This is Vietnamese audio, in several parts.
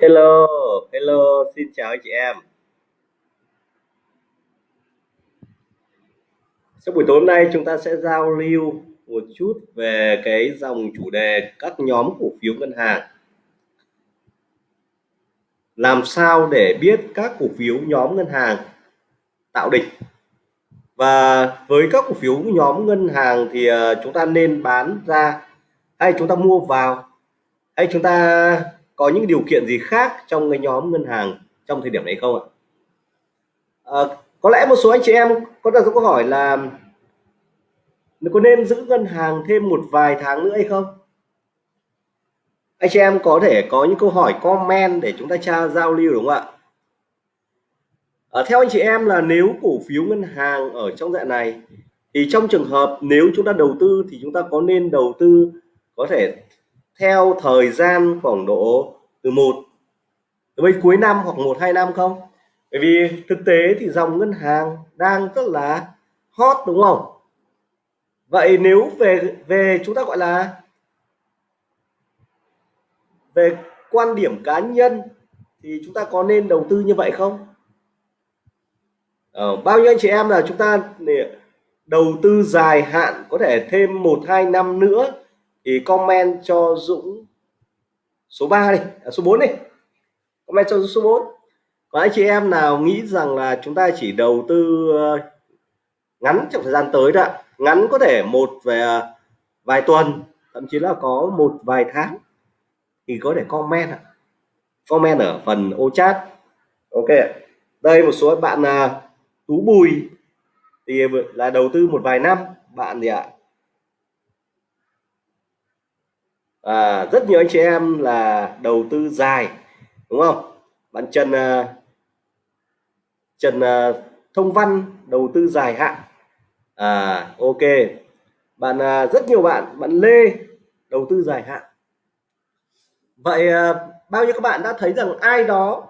Hello, hello, xin chào anh chị em. Trong buổi tối hôm nay chúng ta sẽ giao lưu một chút về cái dòng chủ đề các nhóm cổ phiếu ngân hàng. Làm sao để biết các cổ phiếu nhóm ngân hàng tạo đỉnh và với các cổ phiếu nhóm ngân hàng thì ờ, chúng ta nên bán ra hay chúng ta mua vào hay chúng ta có những điều kiện gì khác trong cái nhóm ngân hàng trong thời điểm này không ạ? À, có lẽ một số anh chị em có đặt câu hỏi là có nên giữ ngân hàng thêm một vài tháng nữa hay không? Anh chị em có thể có những câu hỏi comment để chúng ta tra giao lưu đúng không ạ? À, theo anh chị em là nếu cổ phiếu ngân hàng ở trong dạng này thì trong trường hợp nếu chúng ta đầu tư thì chúng ta có nên đầu tư có thể theo thời gian khoảng độ từ một từ bên cuối năm hoặc một hai năm không? Bởi vì thực tế thì dòng ngân hàng đang rất là hot đúng không? Vậy nếu về về chúng ta gọi là về quan điểm cá nhân thì chúng ta có nên đầu tư như vậy không? Ờ, bao nhiêu anh chị em là chúng ta để đầu tư dài hạn có thể thêm một hai năm nữa thì comment cho Dũng số 3 đi à, số 4 đi. Comment cho số 4 có anh chị em nào nghĩ rằng là chúng ta chỉ đầu tư ờ, ngắn trong thời gian tới đó ngắn có thể một về ờ, vài tuần thậm chí là có một vài tháng thì có thể comment comment ở phần ô chat. Ok đây một số bạn là tú bùi. Thì là đầu tư một vài năm. Bạn gì ạ? À, rất nhiều anh chị em là đầu tư dài đúng không? Bạn Trần uh, Trần uh, Thông Văn đầu tư dài hạn. À ok. Bạn uh, rất nhiều bạn bạn Lê đầu tư dài hạn. Vậy bao nhiêu các bạn đã thấy rằng ai đó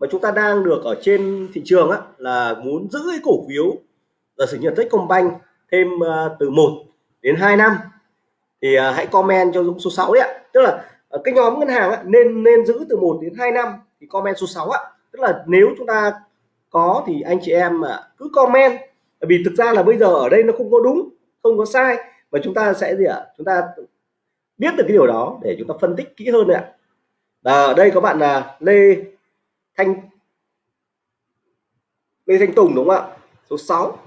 mà chúng ta đang được ở trên thị trường á, là muốn giữ cái cổ phiếu giả sử như Techcombank thêm từ 1 đến 2 năm thì uh, hãy comment cho Dũng số 6 đấy ạ. Tức là uh, cái nhóm ngân hàng á, nên nên giữ từ 1 đến 2 năm thì comment số 6 ạ. Tức là nếu chúng ta có thì anh chị em mà cứ comment. Bởi vì thực ra là bây giờ ở đây nó không có đúng không có sai và chúng ta sẽ gì ạ? Chúng ta biết được cái điều đó để chúng ta phân tích kỹ hơn ạ. À, ở đây có bạn là Lê Thanh Lê Thanh Tùng đúng không ạ? Số 6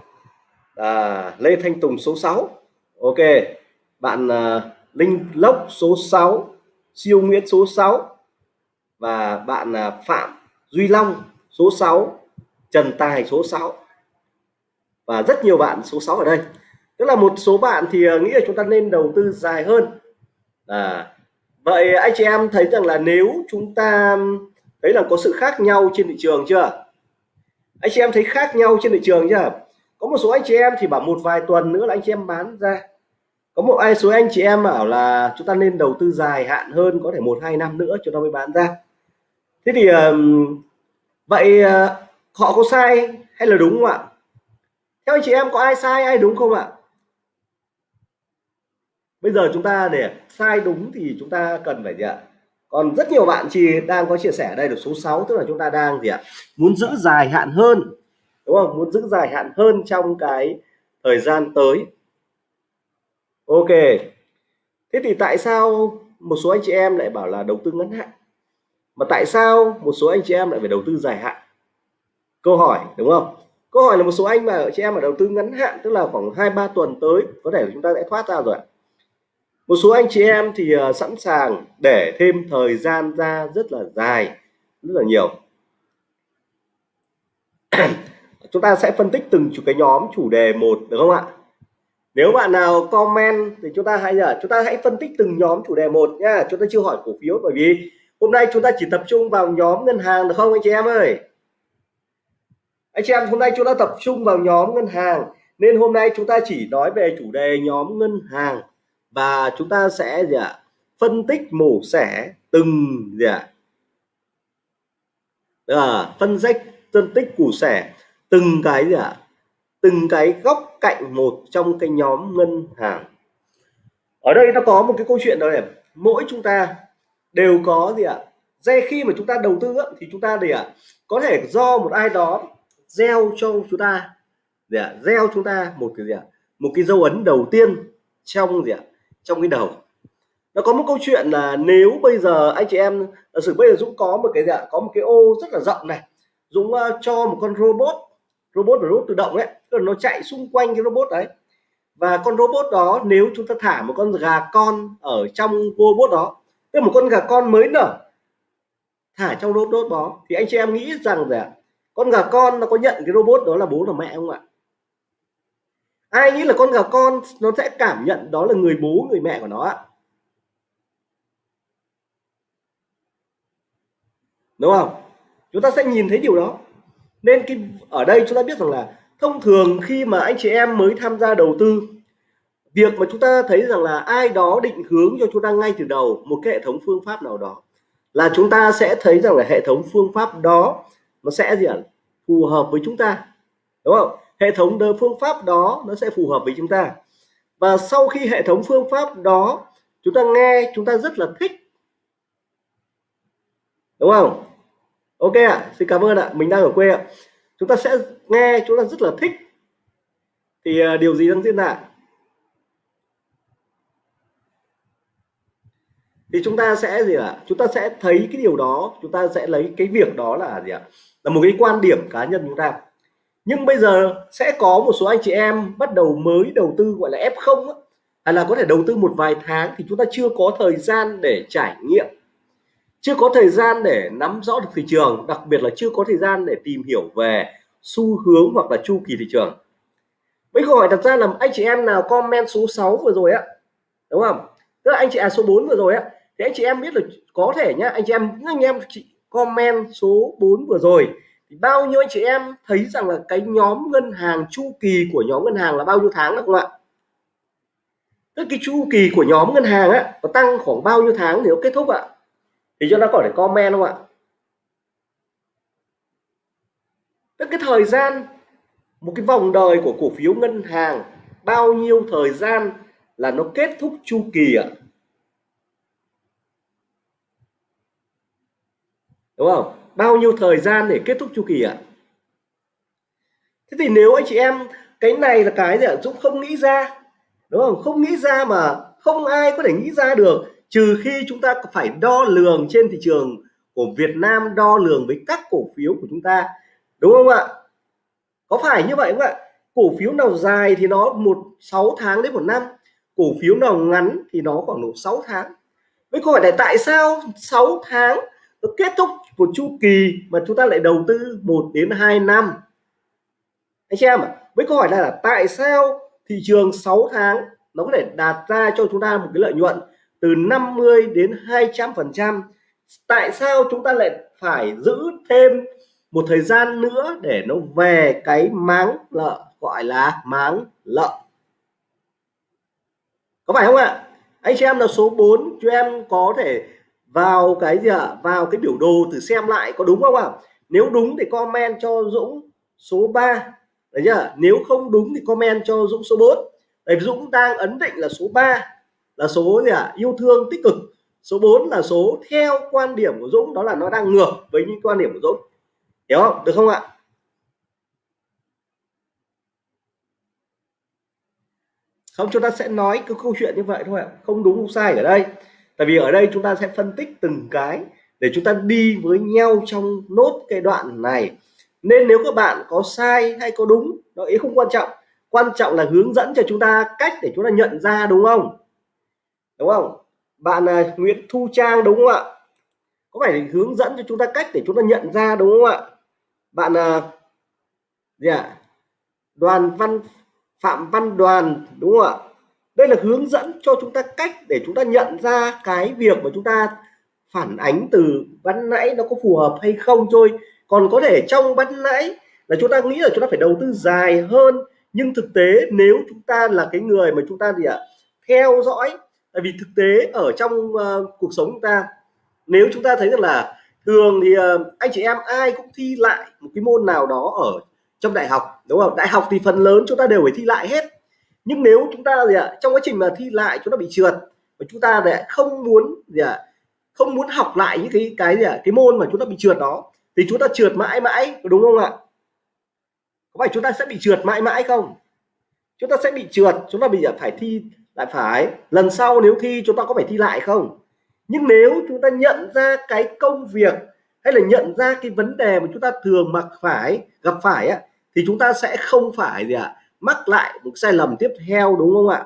à, Lê Thanh Tùng số 6 ok bạn uh, Linh Lốc số 6 siêu Nguyễn số 6 và bạn uh, Phạm Duy Long số 6 Trần Tài số 6 và rất nhiều bạn số 6 ở đây. Tức là một số bạn thì uh, nghĩ là chúng ta nên đầu tư dài hơn. À, vậy anh chị em thấy rằng là nếu chúng ta thấy là có sự khác nhau trên thị trường chưa? Anh chị em thấy khác nhau trên thị trường chưa? Có một số anh chị em thì bảo một vài tuần nữa là anh chị em bán ra có một ai số anh chị em bảo là chúng ta nên đầu tư dài hạn hơn có thể một, hai năm nữa chúng ta mới bán ra. Thế thì vậy ờ, họ có sai hay là đúng không ạ? Theo anh chị em có ai sai, ai đúng không ạ? Bây giờ chúng ta để sai đúng thì chúng ta cần phải gì ạ? Còn rất nhiều bạn chị đang có chia sẻ ở đây được số 6 tức là chúng ta đang gì ạ? Muốn giữ dài hạn hơn, đúng không? Muốn giữ dài hạn hơn trong cái thời gian tới ok. Thế thì tại sao một số anh chị em lại bảo là đầu tư ngắn hạn? Mà tại sao một số anh chị em lại phải đầu tư dài hạn? Câu hỏi đúng không? Câu hỏi là một số anh mà chị em mà đầu tư ngắn hạn tức là khoảng hai ba tuần tới có thể chúng ta sẽ thoát ra rồi một số anh chị em thì uh, sẵn sàng để thêm thời gian ra rất là dài rất là nhiều. Chúng ta sẽ phân tích từng chủ cái nhóm chủ đề một được không ạ? Nếu bạn nào comment thì chúng ta hãy giờ chúng ta hãy phân tích từng nhóm chủ đề một nha. Chúng ta chưa hỏi cổ phiếu bởi vì hôm nay chúng ta chỉ tập trung vào nhóm ngân hàng được không anh chị em ơi? Anh chị em hôm nay chúng ta tập trung vào nhóm ngân hàng nên hôm nay chúng ta chỉ nói về chủ đề nhóm ngân hàng và chúng ta sẽ gì ạ phân tích mổ xẻ từng gì ạ à, phân tích phân tích củ xẻ từng cái gì ạ từng cái góc cạnh một trong cái nhóm ngân hàng. Ở đây nó có một cái câu chuyện đó này mỗi chúng ta đều có gì ạ? Dây khi mà chúng ta đầu tư thì chúng ta để ạ? Có thể do một ai đó gieo cho chúng ta gì ạ? Gieo chúng ta một cái gì ạ? Một cái dấu ấn đầu tiên trong gì ạ? Trong cái đầu. Nó có một câu chuyện là nếu bây giờ anh chị em giả sử bây giờ Dũng có một cái gì ạ? Có một cái ô rất là rộng này Dũng uh, cho một con robot robot là robot tự động đấy. Nó chạy xung quanh cái robot đấy. Và con robot đó, nếu chúng ta thả một con gà con ở trong robot đó, tức là một con gà con mới nở, thả trong robot đó, thì anh chị em nghĩ rằng là con gà con nó có nhận cái robot đó là bố là mẹ không ạ? Ai nghĩ là con gà con nó sẽ cảm nhận đó là người bố, người mẹ của nó ạ? Đúng không? Chúng ta sẽ nhìn thấy điều đó nên cái, ở đây chúng ta biết rằng là thông thường khi mà anh chị em mới tham gia đầu tư, việc mà chúng ta thấy rằng là ai đó định hướng cho chúng ta ngay từ đầu một cái hệ thống phương pháp nào đó là chúng ta sẽ thấy rằng là hệ thống phương pháp đó nó sẽ gì ạ? Phù hợp với chúng ta, đúng không? Hệ thống phương pháp đó nó sẽ phù hợp với chúng ta. Và sau khi hệ thống phương pháp đó chúng ta nghe, chúng ta rất là thích, đúng không? Ok ạ à, xin cảm ơn ạ mình đang ở quê ạ. Chúng ta sẽ nghe chúng ta rất là thích. Thì uh, điều gì đang diễn ra thì chúng ta sẽ gì ạ? Chúng ta sẽ thấy cái điều đó chúng ta sẽ lấy cái việc đó là gì ạ? Là một cái quan điểm cá nhân chúng ta. Nhưng bây giờ sẽ có một số anh chị em bắt đầu mới đầu tư gọi là F0 hay là có thể đầu tư một vài tháng thì chúng ta chưa có thời gian để trải nghiệm chưa có thời gian để nắm rõ được thị trường, đặc biệt là chưa có thời gian để tìm hiểu về xu hướng hoặc là chu kỳ thị trường. Mấy câu hỏi đặt ra là anh chị em nào comment số 6 vừa rồi á, đúng không? Tức là anh chị à số 4 vừa rồi á, thì anh chị em biết là có thể nhá, anh chị em, những anh em chị comment số 4 vừa rồi, thì bao nhiêu anh chị em thấy rằng là cái nhóm ngân hàng chu kỳ của nhóm ngân hàng là bao nhiêu tháng được không ạ? Tức cái chu kỳ của nhóm ngân hàng á, nó tăng khoảng bao nhiêu tháng thì nó kết thúc ạ? Thì cho nó có thể comment không ạ? Tức cái thời gian, một cái vòng đời của cổ phiếu ngân hàng, bao nhiêu thời gian là nó kết thúc chu kỳ ạ? Đúng không? Bao nhiêu thời gian để kết thúc chu kỳ ạ? Thế thì nếu anh chị em, cái này là cái gì ạ? Dũng không nghĩ ra, đúng không? Không nghĩ ra mà không ai có thể nghĩ ra được trừ khi chúng ta phải đo lường trên thị trường của Việt Nam, đo lường với các cổ phiếu của chúng ta, đúng không ạ? Có phải như vậy không ạ? Cổ phiếu nào dài thì nó một, sáu tháng đến một năm, cổ phiếu nào ngắn thì nó khoảng độ 6 tháng. Với câu hỏi này tại sao 6 tháng nó kết thúc một chu kỳ mà chúng ta lại đầu tư 1 đến 2 năm? Anh xem ạ, với câu hỏi này là tại sao thị trường 6 tháng nó có thể đạt ra cho chúng ta một cái lợi nhuận từ 50 đến 200 phần trăm. Tại sao chúng ta lại phải giữ thêm một thời gian nữa để nó về cái máng lợ gọi là máng lợ? Có phải không ạ? Anh chị em là số 4 cho em có thể vào cái gì ạ? Vào cái biểu đồ thử xem lại có đúng không ạ? Nếu đúng thì comment cho Dũng số 3 đấy nhá nếu không đúng thì comment cho Dũng số 4 Đấy, Dũng đang ấn định là số 3 là số gì ạ? Yêu thương tích cực. Số 4 là số theo quan điểm của Dũng, đó là nó đang ngược với những quan điểm của Dũng. Hiểu không? Được không ạ? Không, chúng ta sẽ nói cái câu chuyện như vậy thôi ạ. Không đúng, không sai ở đây. Tại vì ở đây chúng ta sẽ phân tích từng cái để chúng ta đi với nhau trong nốt cái đoạn này. Nên nếu các bạn có sai hay có đúng, nó ý không quan trọng. Quan trọng là hướng dẫn cho chúng ta cách để chúng ta nhận ra, đúng không? Đúng không? Bạn uh, Nguyễn Thu Trang đúng không ạ? Có phải hướng dẫn cho chúng ta cách để chúng ta nhận ra đúng không ạ? Bạn uh, gì ạ? Đoàn văn phạm văn đoàn đúng không ạ? Đây là hướng dẫn cho chúng ta cách để chúng ta nhận ra cái việc mà chúng ta phản ánh từ ban nãy nó có phù hợp hay không thôi. Còn có thể trong ban nãy là chúng ta nghĩ là chúng ta phải đầu tư dài hơn. Nhưng thực tế nếu chúng ta là cái người mà chúng ta gì ạ theo dõi tại vì thực tế ở trong uh, cuộc sống chúng ta nếu chúng ta thấy rằng là thường thì uh, anh chị em ai cũng thi lại một cái môn nào đó ở trong đại học đúng không? Đại học thì phần lớn chúng ta đều phải thi lại hết. Nhưng nếu chúng ta gì ạ trong quá trình mà thi lại chúng ta bị trượt và chúng ta lại không muốn gì ạ không muốn học lại những cái cái gì à, cái môn mà chúng ta bị trượt đó thì chúng ta trượt mãi mãi đúng không ạ? Có phải chúng ta sẽ bị trượt mãi mãi không? Chúng ta sẽ bị trượt chúng ta bây giờ à, phải thi lại phải lần sau nếu thi chúng ta có phải thi lại không? Nhưng nếu chúng ta nhận ra cái công việc hay là nhận ra cái vấn đề mà chúng ta thường mặc phải gặp phải á, thì chúng ta sẽ không phải gì ạ mắc lại một sai lầm tiếp theo đúng không ạ?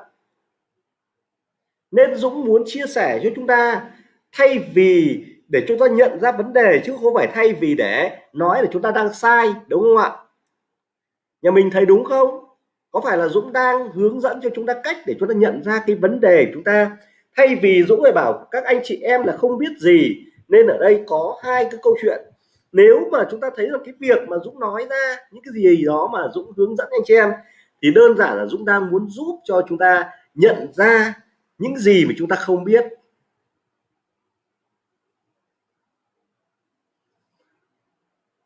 Nên Dũng muốn chia sẻ cho chúng ta thay vì để chúng ta nhận ra vấn đề chứ không phải thay vì để nói là chúng ta đang sai đúng không ạ? Nhà mình thấy đúng không? Có phải là Dũng đang hướng dẫn cho chúng ta cách để chúng ta nhận ra cái vấn đề chúng ta? Thay vì Dũng lại bảo các anh chị em là không biết gì, nên ở đây có hai cái câu chuyện. Nếu mà chúng ta thấy là cái việc mà Dũng nói ra những cái gì đó mà Dũng hướng dẫn anh chị em, thì đơn giản là Dũng đang muốn giúp cho chúng ta nhận ra những gì mà chúng ta không biết.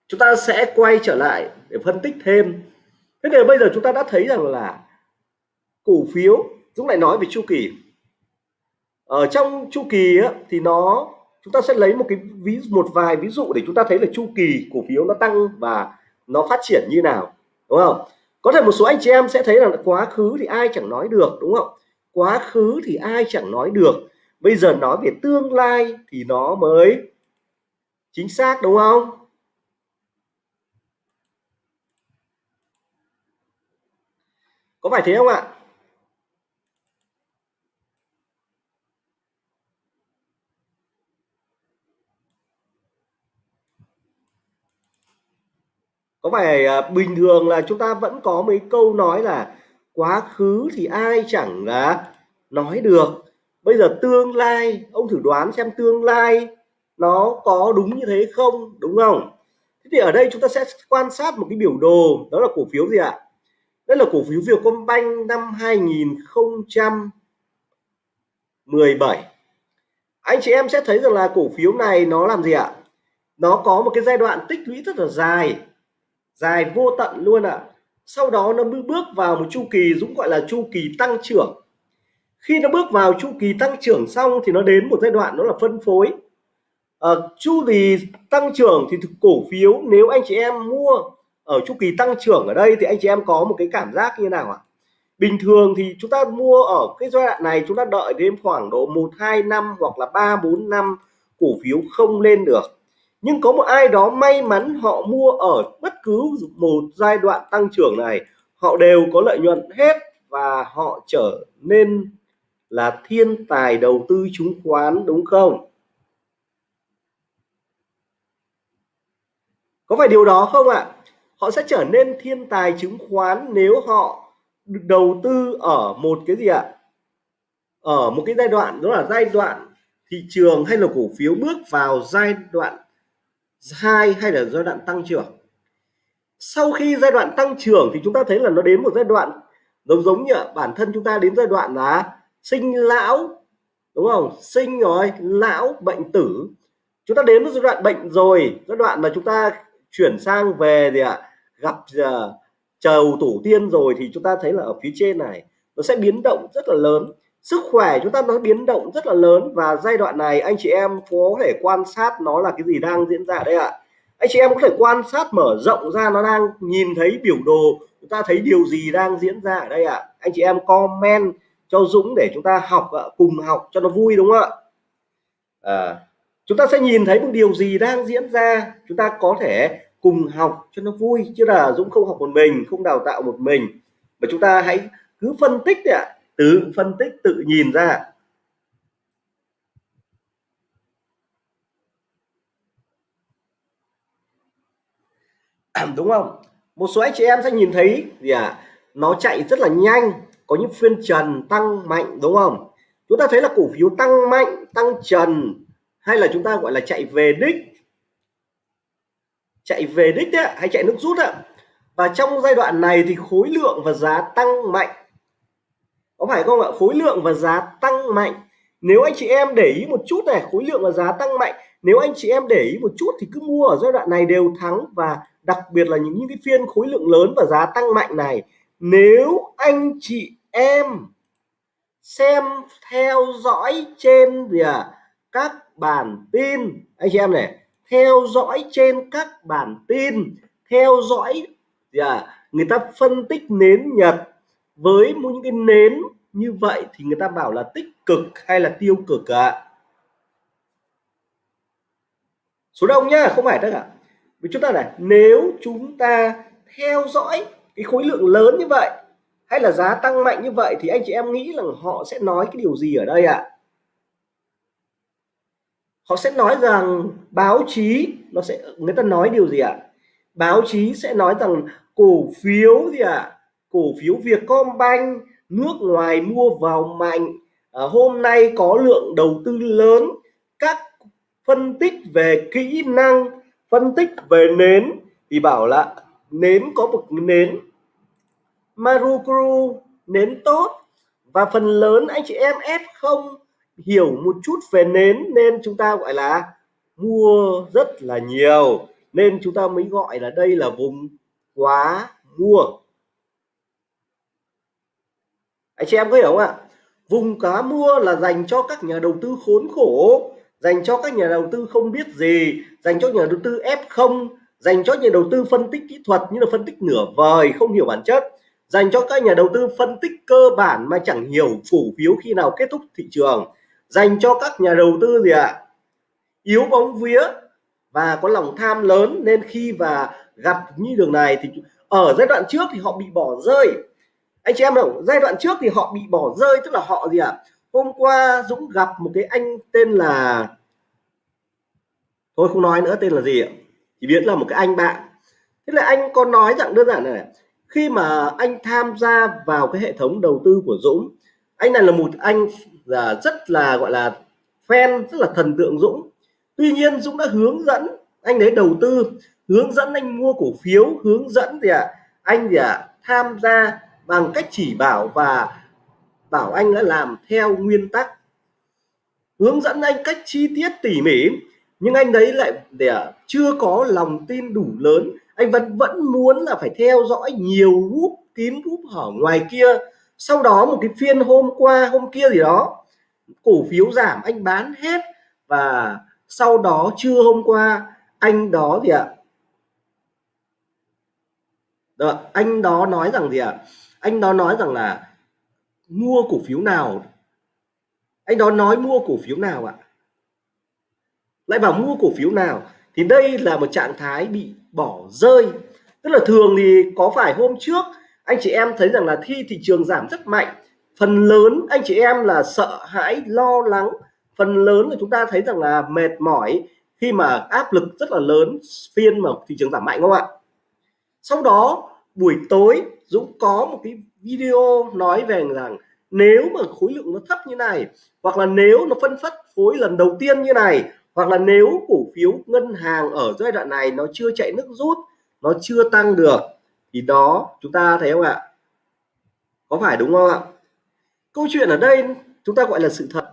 Chúng ta sẽ quay trở lại để phân tích thêm thế thì bây giờ chúng ta đã thấy rằng là cổ phiếu Dũng lại nói về chu kỳ. Ở trong chu kỳ á, thì nó chúng ta sẽ lấy một cái ví một vài ví dụ để chúng ta thấy là chu kỳ cổ phiếu nó tăng và nó phát triển như nào đúng không? Có thể một số anh chị em sẽ thấy là quá khứ thì ai chẳng nói được đúng không? Quá khứ thì ai chẳng nói được. Bây giờ nói về tương lai thì nó mới chính xác đúng không có phải thế không ạ? Có phải à, bình thường là chúng ta vẫn có mấy câu nói là quá khứ thì ai chẳng là nói được. Bây giờ tương lai ông thử đoán xem tương lai nó có đúng như thế không đúng không? Thế thì ở đây chúng ta sẽ quan sát một cái biểu đồ đó là cổ phiếu gì ạ? Đây là cổ phiếu Vietcombank năm 2017 anh chị em sẽ thấy rằng là cổ phiếu này nó làm gì ạ? Nó có một cái giai đoạn tích lũy rất là dài dài vô tận luôn ạ. Sau đó nó bước vào một chu kỳ Dũng gọi là chu kỳ tăng trưởng. Khi nó bước vào chu kỳ tăng trưởng xong thì nó đến một giai đoạn đó là phân phối. À, chu kỳ tăng trưởng thì cổ phiếu nếu anh chị em mua ở chu kỳ tăng trưởng ở đây thì anh chị em có một cái cảm giác như nào ạ? Bình thường thì chúng ta mua ở cái giai đoạn này chúng ta đợi đến khoảng độ một, hai năm hoặc là ba, bốn năm cổ phiếu không lên được. Nhưng có một ai đó may mắn họ mua ở bất cứ một giai đoạn tăng trưởng này, họ đều có lợi nhuận hết và họ trở nên là thiên tài đầu tư chứng khoán, đúng không? Có phải điều đó không ạ? Họ sẽ trở nên thiên tài chứng khoán nếu họ đầu tư ở một cái gì ạ? Ở một cái giai đoạn, đó là giai đoạn thị trường hay là cổ phiếu bước vào giai đoạn hai hay là giai đoạn tăng trưởng. Sau khi giai đoạn tăng trưởng thì chúng ta thấy là nó đến một giai đoạn giống giống như bản thân chúng ta đến giai đoạn là sinh lão, đúng không? Sinh rồi, lão, bệnh tử. Chúng ta đến một giai đoạn bệnh rồi, giai đoạn mà chúng ta chuyển sang về gì ạ? Gặp giờ chầu tổ tiên rồi thì chúng ta thấy là ở phía trên này nó sẽ biến động rất là lớn. Sức khỏe chúng ta nó biến động rất là lớn và giai đoạn này anh chị em có thể quan sát nó là cái gì đang diễn ra đây ạ. Anh chị em có thể quan sát mở rộng ra nó đang nhìn thấy biểu đồ chúng ta thấy điều gì đang diễn ra ở đây ạ. Anh chị em comment cho Dũng để chúng ta học cùng học cho nó vui đúng không ạ? À, chúng ta sẽ nhìn thấy một điều gì đang diễn ra chúng ta có thể cùng học cho nó vui, chứ là Dũng không học một mình, không đào tạo một mình. Mà chúng ta hãy cứ phân tích đấy ạ. Tự phân tích tự nhìn ra. Đúng không? Một số anh chị em sẽ nhìn thấy gì à nó chạy rất là nhanh, có những phiên trần tăng mạnh, đúng không? Chúng ta thấy là cổ phiếu tăng mạnh, tăng trần, hay là chúng ta gọi là chạy về đích? Chạy về đích đấy hay chạy nước rút ạ và trong giai đoạn này thì khối lượng và giá tăng mạnh. Có phải không ạ? Khối lượng và giá tăng mạnh. Nếu anh chị em để ý một chút này khối lượng và giá tăng mạnh. Nếu anh chị em để ý một chút thì cứ mua ở giai đoạn này đều thắng. Và đặc biệt là những, những cái phiên khối lượng lớn và giá tăng mạnh này. Nếu anh chị em xem theo dõi trên gì à các bản tin. Anh chị em này theo dõi trên các bản tin theo dõi yeah, người ta phân tích nến nhật với những cái nến như vậy thì người ta bảo là tích cực hay là tiêu cực ạ à? số đông nhá không phải tất cả vì chúng ta này nếu chúng ta theo dõi cái khối lượng lớn như vậy hay là giá tăng mạnh như vậy thì anh chị em nghĩ là họ sẽ nói cái điều gì ở đây ạ à? Họ sẽ nói rằng báo chí nó sẽ người ta nói điều gì ạ? À? báo chí sẽ nói rằng cổ phiếu gì ạ? À? cổ phiếu Vietcombank nước ngoài mua vào mạnh. À, hôm nay có lượng đầu tư lớn. Các phân tích về kỹ năng phân tích về nến. Thì bảo là nến có một nến. Marukuru nến tốt. Và phần lớn anh chị em F0 hiểu một chút về nến nên chúng ta gọi là mua rất là nhiều. Nên chúng ta mới gọi là đây là vùng quá mua. Anh chị em có hiểu không ạ? Vùng cá mua là dành cho các nhà đầu tư khốn khổ, dành cho các nhà đầu tư không biết gì, dành cho nhà đầu tư F0 dành cho nhà đầu tư phân tích kỹ thuật như là phân tích nửa vời, không hiểu bản chất. Dành cho các nhà đầu tư phân tích cơ bản mà chẳng hiểu cổ phiếu khi nào kết thúc thị trường dành cho các nhà đầu tư gì ạ à? yếu bóng vía và có lòng tham lớn nên khi và gặp như đường này thì ở giai đoạn trước thì họ bị bỏ rơi anh chị em đâu giai đoạn trước thì họ bị bỏ rơi, tức là họ gì ạ à? hôm qua Dũng gặp một cái anh tên là, thôi không nói nữa tên là gì ạ chỉ biết là một cái anh bạn thế là anh có nói rằng đơn giản này, khi mà anh tham gia vào cái hệ thống đầu tư của Dũng anh này là một anh là rất là gọi là fan rất là thần tượng Dũng. Tuy nhiên Dũng đã hướng dẫn anh đấy đầu tư hướng dẫn anh mua cổ phiếu hướng dẫn gì ạ? À? anh gì ạ? À? tham gia bằng cách chỉ bảo và bảo anh đã làm theo nguyên tắc. Hướng dẫn anh cách chi tiết tỉ mỉ nhưng anh đấy lại để à, chưa có lòng tin đủ lớn. Anh vẫn vẫn muốn là phải theo dõi nhiều group kín group ở ngoài kia sau đó một cái phiên hôm qua hôm kia gì đó cổ phiếu giảm anh bán hết. Và sau đó trưa hôm qua anh đó gì ạ? Đó, anh đó nói rằng gì ạ? Anh đó nói rằng là mua cổ phiếu nào? Anh đó nói mua cổ phiếu nào ạ? Lại bảo mua cổ phiếu nào? Thì đây là một trạng thái bị bỏ rơi. Tức là thường thì có phải hôm trước anh chị em thấy rằng là khi thị trường giảm rất mạnh, phần lớn, anh chị em là sợ hãi, lo lắng. Phần lớn là chúng ta thấy rằng là mệt mỏi khi mà áp lực rất là lớn, phiên mà thị trường giảm mạnh không ạ? Sau đó, buổi tối, Dũng có một cái video nói về rằng nếu mà khối lượng nó thấp như này, hoặc là nếu nó phân phát phối lần đầu tiên như này, hoặc là nếu cổ phiếu ngân hàng ở giai đoạn này nó chưa chạy nước rút, nó chưa tăng được thì đó chúng ta thấy không ạ? Có phải đúng không ạ? Câu chuyện ở đây chúng ta gọi là sự thật.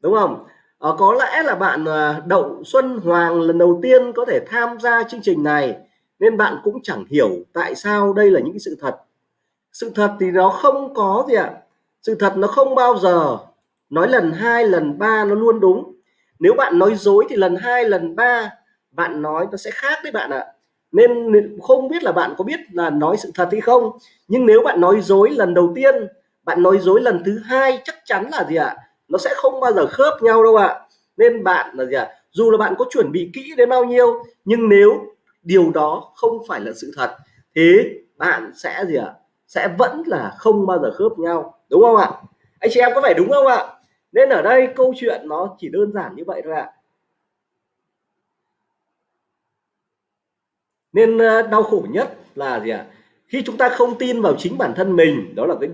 Đúng không? À, có lẽ là bạn à, Đậu Xuân Hoàng lần đầu tiên có thể tham gia chương trình này nên bạn cũng chẳng hiểu tại sao đây là những cái sự thật. Sự thật thì nó không có gì ạ. Sự thật nó không bao giờ nói lần hai lần ba nó luôn đúng. Nếu bạn nói dối thì lần hai lần ba bạn nói nó sẽ khác đấy bạn ạ nên không biết là bạn có biết là nói sự thật hay không. Nhưng nếu bạn nói dối lần đầu tiên, bạn nói dối lần thứ hai, chắc chắn là gì ạ? Nó sẽ không bao giờ khớp nhau đâu ạ. Nên bạn là gì ạ? Dù là bạn có chuẩn bị kỹ đến bao nhiêu, nhưng nếu điều đó không phải là sự thật thì bạn sẽ gì ạ? Sẽ vẫn là không bao giờ khớp nhau, đúng không ạ? Anh chị em có phải đúng không ạ? Nên ở đây câu chuyện nó chỉ đơn giản như vậy thôi ạ. Nên ờ, đau khổ nhất là gì ạ? Khi chúng ta không tin vào chính bản thân mình, đó là cái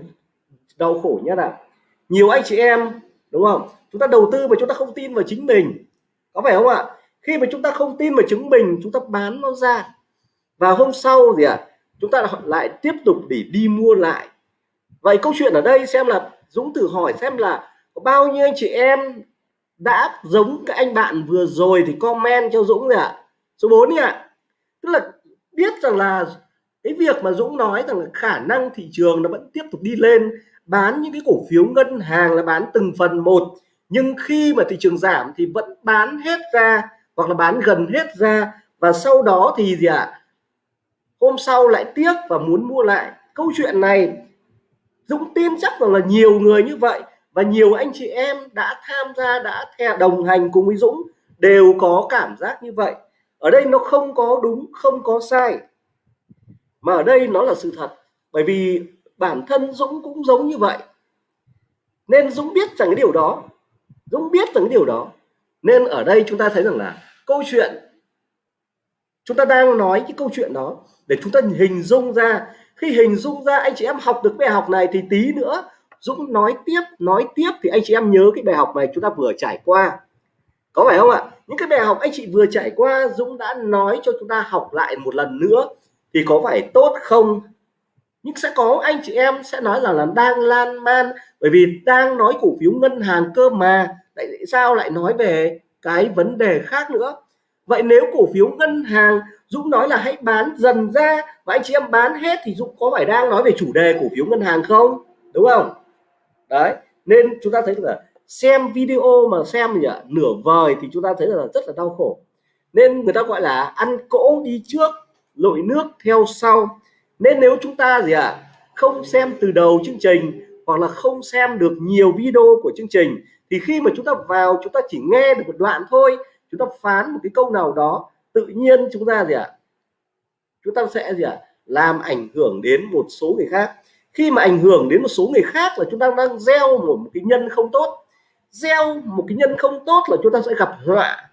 đau khổ nhất ạ. Nhiều anh chị em, đúng không? Chúng ta đầu tư mà chúng ta không tin vào chính mình. Có phải không ạ? Khi mà chúng ta không tin vào chính mình, chúng ta bán nó ra. Và hôm sau gì ạ? Chúng ta lại tiếp tục để đi mua lại. Vậy câu chuyện ở đây xem là Dũng thử hỏi xem là có bao nhiêu anh chị em đã giống cái anh bạn vừa rồi thì comment cho Dũng ạ. À? số 4 ạ. à tức là biết rằng là cái việc mà Dũng nói rằng là khả năng thị trường nó vẫn tiếp tục đi lên, bán những cái cổ phiếu ngân hàng là bán từng phần một, nhưng khi mà thị trường giảm thì vẫn bán hết ra hoặc là bán gần hết ra và sau đó thì gì ạ à? hôm sau lại tiếc và muốn mua lại câu chuyện này, Dũng tin chắc rằng là nhiều người như vậy và nhiều anh chị em đã tham gia, đã theo đồng hành cùng với Dũng đều có cảm giác như vậy ở đây nó không có đúng, không có sai. Mà ở đây nó là sự thật, bởi vì bản thân Dũng cũng giống như vậy. Nên Dũng biết rằng cái điều đó, Dũng biết rằng cái điều đó. Nên ở đây chúng ta thấy rằng là câu chuyện, chúng ta đang nói cái câu chuyện đó, để chúng ta hình dung ra. Khi hình dung ra anh chị em học được bài học này thì tí nữa Dũng nói tiếp nói tiếp thì anh chị em nhớ cái bài học này chúng ta vừa trải qua có phải không ạ? Những cái bài học anh chị vừa trải qua, Dũng đã nói cho chúng ta học lại một lần nữa. Thì có phải tốt không? Nhưng sẽ có, anh chị em sẽ nói rằng là đang lan man. Bởi vì đang nói cổ phiếu ngân hàng cơ mà. Tại sao lại nói về cái vấn đề khác nữa? Vậy nếu cổ phiếu ngân hàng, Dũng nói là hãy bán dần ra. Và anh chị em bán hết thì Dũng có phải đang nói về chủ đề cổ phiếu ngân hàng không? Đúng không? Đấy, nên chúng ta thấy là xem video mà xem gì ạ nửa vời thì chúng ta thấy là rất là đau khổ. Nên người ta gọi là ăn cỗ đi trước lội nước theo sau. Nên nếu chúng ta gì ạ à, không xem từ đầu chương trình hoặc là không xem được nhiều video của chương trình thì khi mà chúng ta vào chúng ta chỉ nghe được một đoạn thôi chúng ta phán một cái câu nào đó tự nhiên chúng ta gì ạ à, chúng ta sẽ gì ạ à, làm ảnh hưởng đến một số người khác. Khi mà ảnh hưởng đến một số người khác là chúng ta đang gieo một cái nhân không tốt gieo một cái nhân không tốt là chúng ta sẽ gặp họa.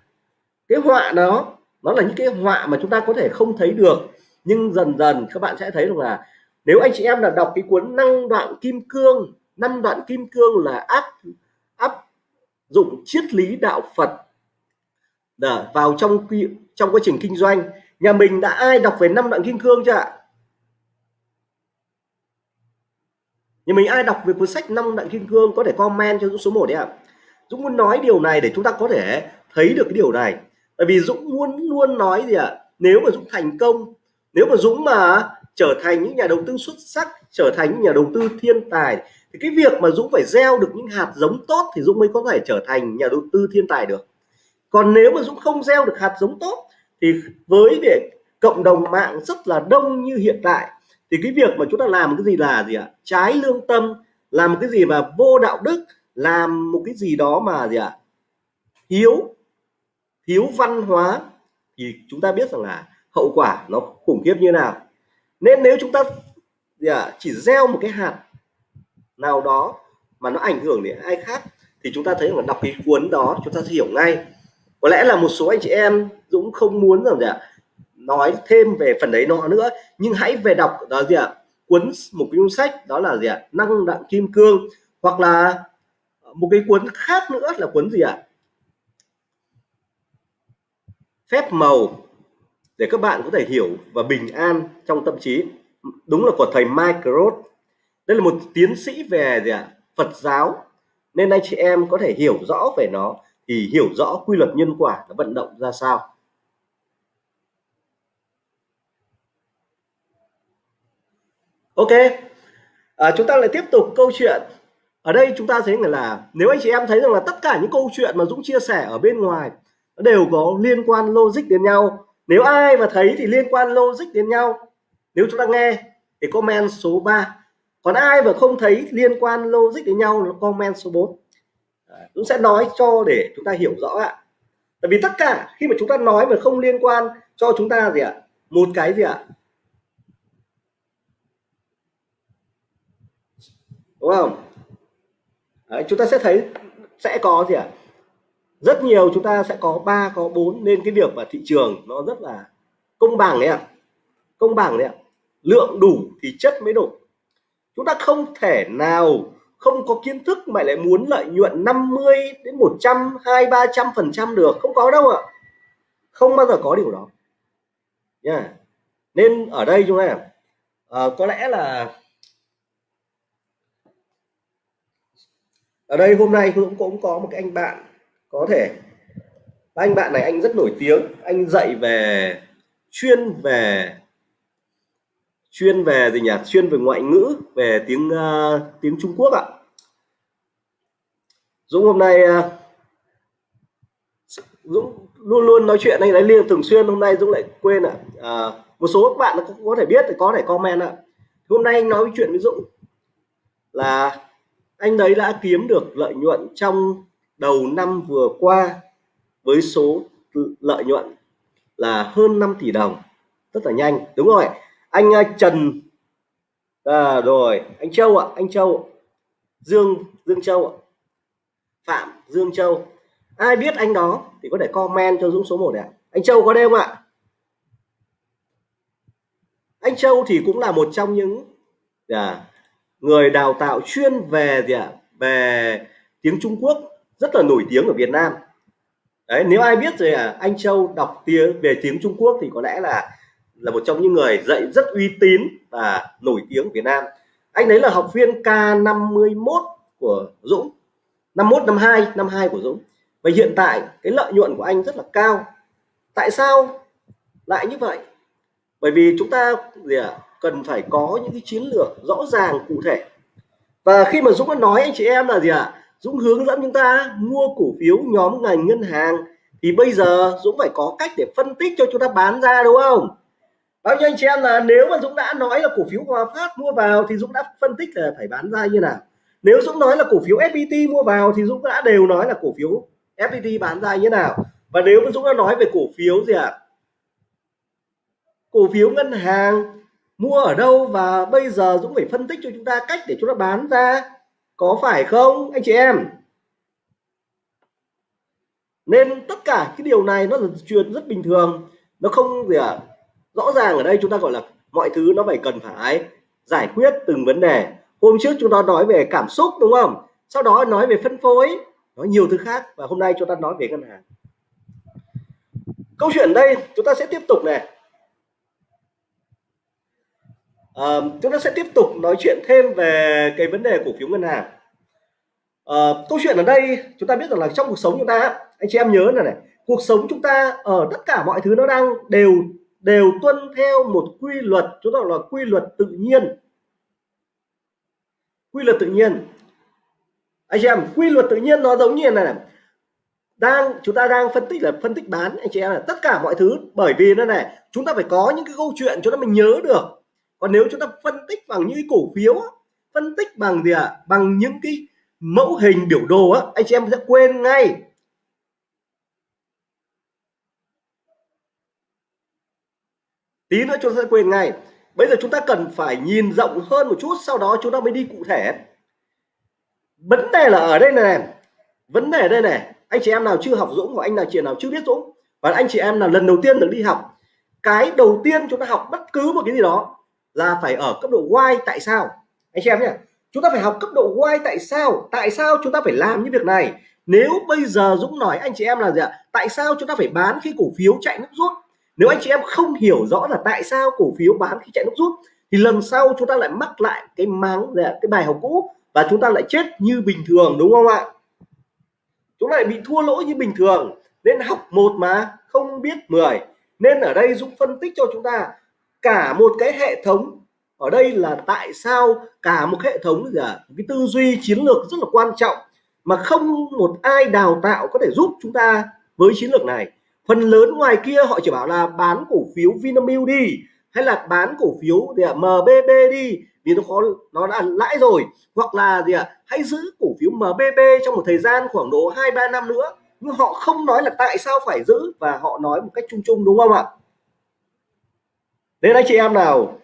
Cái họa đó, nó là những cái họa mà chúng ta có thể không thấy được. Nhưng dần dần, các bạn sẽ thấy được là nếu anh chị em là đọc cái cuốn năng đoạn kim cương năm đoạn kim cương là áp áp dụng triết lý đạo Phật để vào trong trong quá trình kinh doanh, nhà mình đã ai đọc về năm đoạn kim cương chưa ạ? Nhà mình ai đọc về cuốn sách năm đoạn kim cương có thể comment cho số 1 đấy ạ. Dũng muốn nói điều này để chúng ta có thể thấy được cái điều này. Bởi vì Dũng luôn luôn nói gì ạ? Nếu mà Dũng thành công, nếu mà Dũng mà trở thành những nhà đầu tư xuất sắc, trở thành những nhà đầu tư thiên tài, thì cái việc mà Dũng phải gieo được những hạt giống tốt thì Dũng mới có thể trở thành nhà đầu tư thiên tài được. Còn nếu mà Dũng không gieo được hạt giống tốt, thì với để cộng đồng mạng rất là đông như hiện tại, thì cái việc mà chúng ta làm cái gì là gì ạ? Trái lương tâm, làm cái gì mà vô đạo đức làm một cái gì đó mà gì ạ? Thiếu thiếu văn hóa thì chúng ta biết rằng là hậu quả nó khủng khiếp như nào. Nên nếu chúng ta gì à, chỉ gieo một cái hạt nào đó mà nó ảnh hưởng đến ai khác thì chúng ta thấy là đọc cái cuốn đó chúng ta sẽ hiểu ngay. Có lẽ là một số anh chị em Dũng không muốn rằng gì ạ nói thêm về phần đấy nọ nữa nhưng hãy về đọc đó gì ạ cuốn một cuốn sách đó là gì ạ năng đặng kim cương hoặc là một cái cuốn khác nữa là cuốn gì ạ? Phép màu để các bạn có thể hiểu và bình an trong tâm trí. Đúng là của thầy Mike Roth. Đây là một tiến sĩ về gì ạ? Phật giáo. Nên anh chị em có thể hiểu rõ về nó thì hiểu rõ quy luật nhân quả nó vận động ra sao. Ok. À, chúng ta lại tiếp tục câu chuyện ở đây chúng ta thấy là nếu anh chị em thấy rằng là tất cả những câu chuyện mà Dũng chia sẻ ở bên ngoài đều có liên quan logic đến nhau. Nếu ai mà thấy thì liên quan logic đến nhau. Nếu chúng ta nghe thì comment số 3 còn ai mà không thấy liên quan logic đến nhau nó comment số 4 Dũng sẽ nói cho để chúng ta hiểu rõ ạ. Tại vì tất cả khi mà chúng ta nói mà không liên quan cho chúng ta gì ạ? Một cái gì ạ? Đúng không? Đấy, chúng ta sẽ thấy sẽ có gì ạ? Rất nhiều chúng ta sẽ có ba có bốn nên cái việc mà thị trường nó rất là công bằng đấy ạ. Công bằng đấy ạ. Lượng đủ thì chất mới đủ. Chúng ta không thể nào không có kiến thức mà lại muốn lợi nhuận 50 đến 100 2 300 phần trăm được. Không có đâu ạ. Không bao giờ có điều đó. Nha. Yeah. nên ở đây chúng ta à, có lẽ là ở đây hôm nay cũng cũng có một cái anh bạn có thể anh bạn này anh rất nổi tiếng anh dạy về chuyên về chuyên về gì nhỉ? Chuyên về ngoại ngữ về tiếng uh, tiếng Trung Quốc ạ. Dũng hôm nay uh, Dũng luôn luôn nói chuyện anh ấy liên thường xuyên hôm nay Dũng lại quên ạ. À, một số các bạn cũng có thể biết thì có thể comment ạ. Hôm nay anh nói chuyện với Dũng là anh đấy đã kiếm được lợi nhuận trong đầu năm vừa qua với số lợi nhuận là hơn 5 tỷ đồng. Rất là nhanh đúng rồi anh à, Trần à, rồi anh Châu ạ anh Châu Dương Dương Châu ạ. Phạm Dương Châu. Ai biết anh đó thì có thể comment cho Dũng số 1 này anh Châu có đây không ạ. Anh Châu thì cũng là một trong những à, người đào tạo chuyên về gì ạ? Về tiếng Trung Quốc rất là nổi tiếng ở Việt Nam. Đấy nếu ai biết rồi à anh Châu đọc tiếng về tiếng Trung Quốc thì có lẽ là là một trong những người dạy rất uy tín và nổi tiếng Việt Nam. Anh đấy là học viên K51 của Dũng 51 52 52 của Dũng. Và hiện tại cái lợi nhuận của anh rất là cao. Tại sao lại như vậy? Bởi vì chúng ta gì à, cần phải có những cái chiến lược rõ ràng, cụ thể và khi mà Dũng đã nói, anh chị em, là gì ạ à? Dũng hướng dẫn chúng ta mua cổ phiếu nhóm ngành ngân hàng, thì bây giờ Dũng phải có cách để phân tích cho chúng ta bán ra, đúng không bao nhiêu anh chị em, là nếu mà Dũng đã nói là cổ phiếu Hòa Phát mua vào thì Dũng đã phân tích là phải bán ra như nào nếu Dũng nói là cổ phiếu FPT mua vào thì Dũng đã đều nói là cổ phiếu FPT bán ra như nào và nếu mà Dũng đã nói về cổ phiếu gì ạ à? cổ phiếu ngân hàng mua ở đâu và bây giờ Dũng phải phân tích cho chúng ta cách để chúng ta bán ra. Có phải không, anh chị em? Nên tất cả cái điều này nó là chuyện rất bình thường. Nó không gì à rõ ràng ở đây chúng ta gọi là mọi thứ nó phải cần phải giải quyết từng vấn đề. Hôm trước chúng ta nói về cảm xúc, đúng không? Sau đó nói về phân phối, nói nhiều thứ khác và hôm nay chúng ta nói về ngân hàng. Câu chuyện đây chúng ta sẽ tiếp tục này à, chúng ta sẽ tiếp tục nói chuyện thêm về cái vấn đề cổ phiếu ngân hàng. À, câu chuyện ở đây chúng ta biết rằng là trong cuộc sống chúng ta anh chị em nhớ này này cuộc sống chúng ta ở tất cả mọi thứ nó đang đều đều tuân theo một quy luật chúng ta là quy luật tự nhiên. Quy luật tự nhiên. Anh chị em quy luật tự nhiên nó giống như này này đang chúng ta đang phân tích là phân tích bán anh chị em là tất cả mọi thứ bởi vì nó này chúng ta phải có những cái câu chuyện cho nó mình nhớ được còn nếu chúng ta phân tích bằng những cái cổ phiếu phân tích bằng gì ạ? À? bằng những cái mẫu hình biểu đồ á, anh chị em sẽ quên ngay. Tí nữa chúng ta sẽ quên ngay. Bây giờ chúng ta cần phải nhìn rộng hơn một chút, sau đó chúng ta mới đi cụ thể. Vấn đề là ở đây này vấn đề đây này, anh chị em nào chưa học Dũng hoặc anh nào chị nào chưa biết Dũng, và anh chị em là lần đầu tiên được đi học, cái đầu tiên chúng ta học bất cứ một cái gì đó là phải ở cấp độ Y, tại sao? Anh chị em nhé, chúng ta phải học cấp độ Y tại sao? Tại sao chúng ta phải làm những việc này? Nếu bây giờ Dũng nói anh chị em là gì ạ? Tại sao chúng ta phải bán khi cổ phiếu chạy nước rút? Nếu anh chị em không hiểu rõ là tại sao cổ phiếu bán khi chạy nước rút, thì lần sau chúng ta lại mắc lại cái máng cái bài học cũ và chúng ta lại chết như bình thường, đúng không ạ? Chúng lại bị thua lỗ như bình thường. Nên học một mà, không biết 10 nên ở đây Dũng phân tích cho chúng ta cả một cái hệ thống, ở đây là tại sao cả một hệ thống là cái tư duy chiến lược rất là quan trọng mà không một ai đào tạo có thể giúp chúng ta với chiến lược này. Phần lớn ngoài kia họ chỉ bảo là bán cổ phiếu Vinamilk đi, hay là bán cổ phiếu gì ạ MBB đi, vì nó có, nó đã lãi rồi. Hoặc là gì ạ, hãy giữ cổ phiếu MBB trong một thời gian khoảng độ hai ba năm nữa. Nhưng họ không nói là tại sao phải giữ và họ nói một cách chung chung, đúng không ạ? Nên anh chị em nào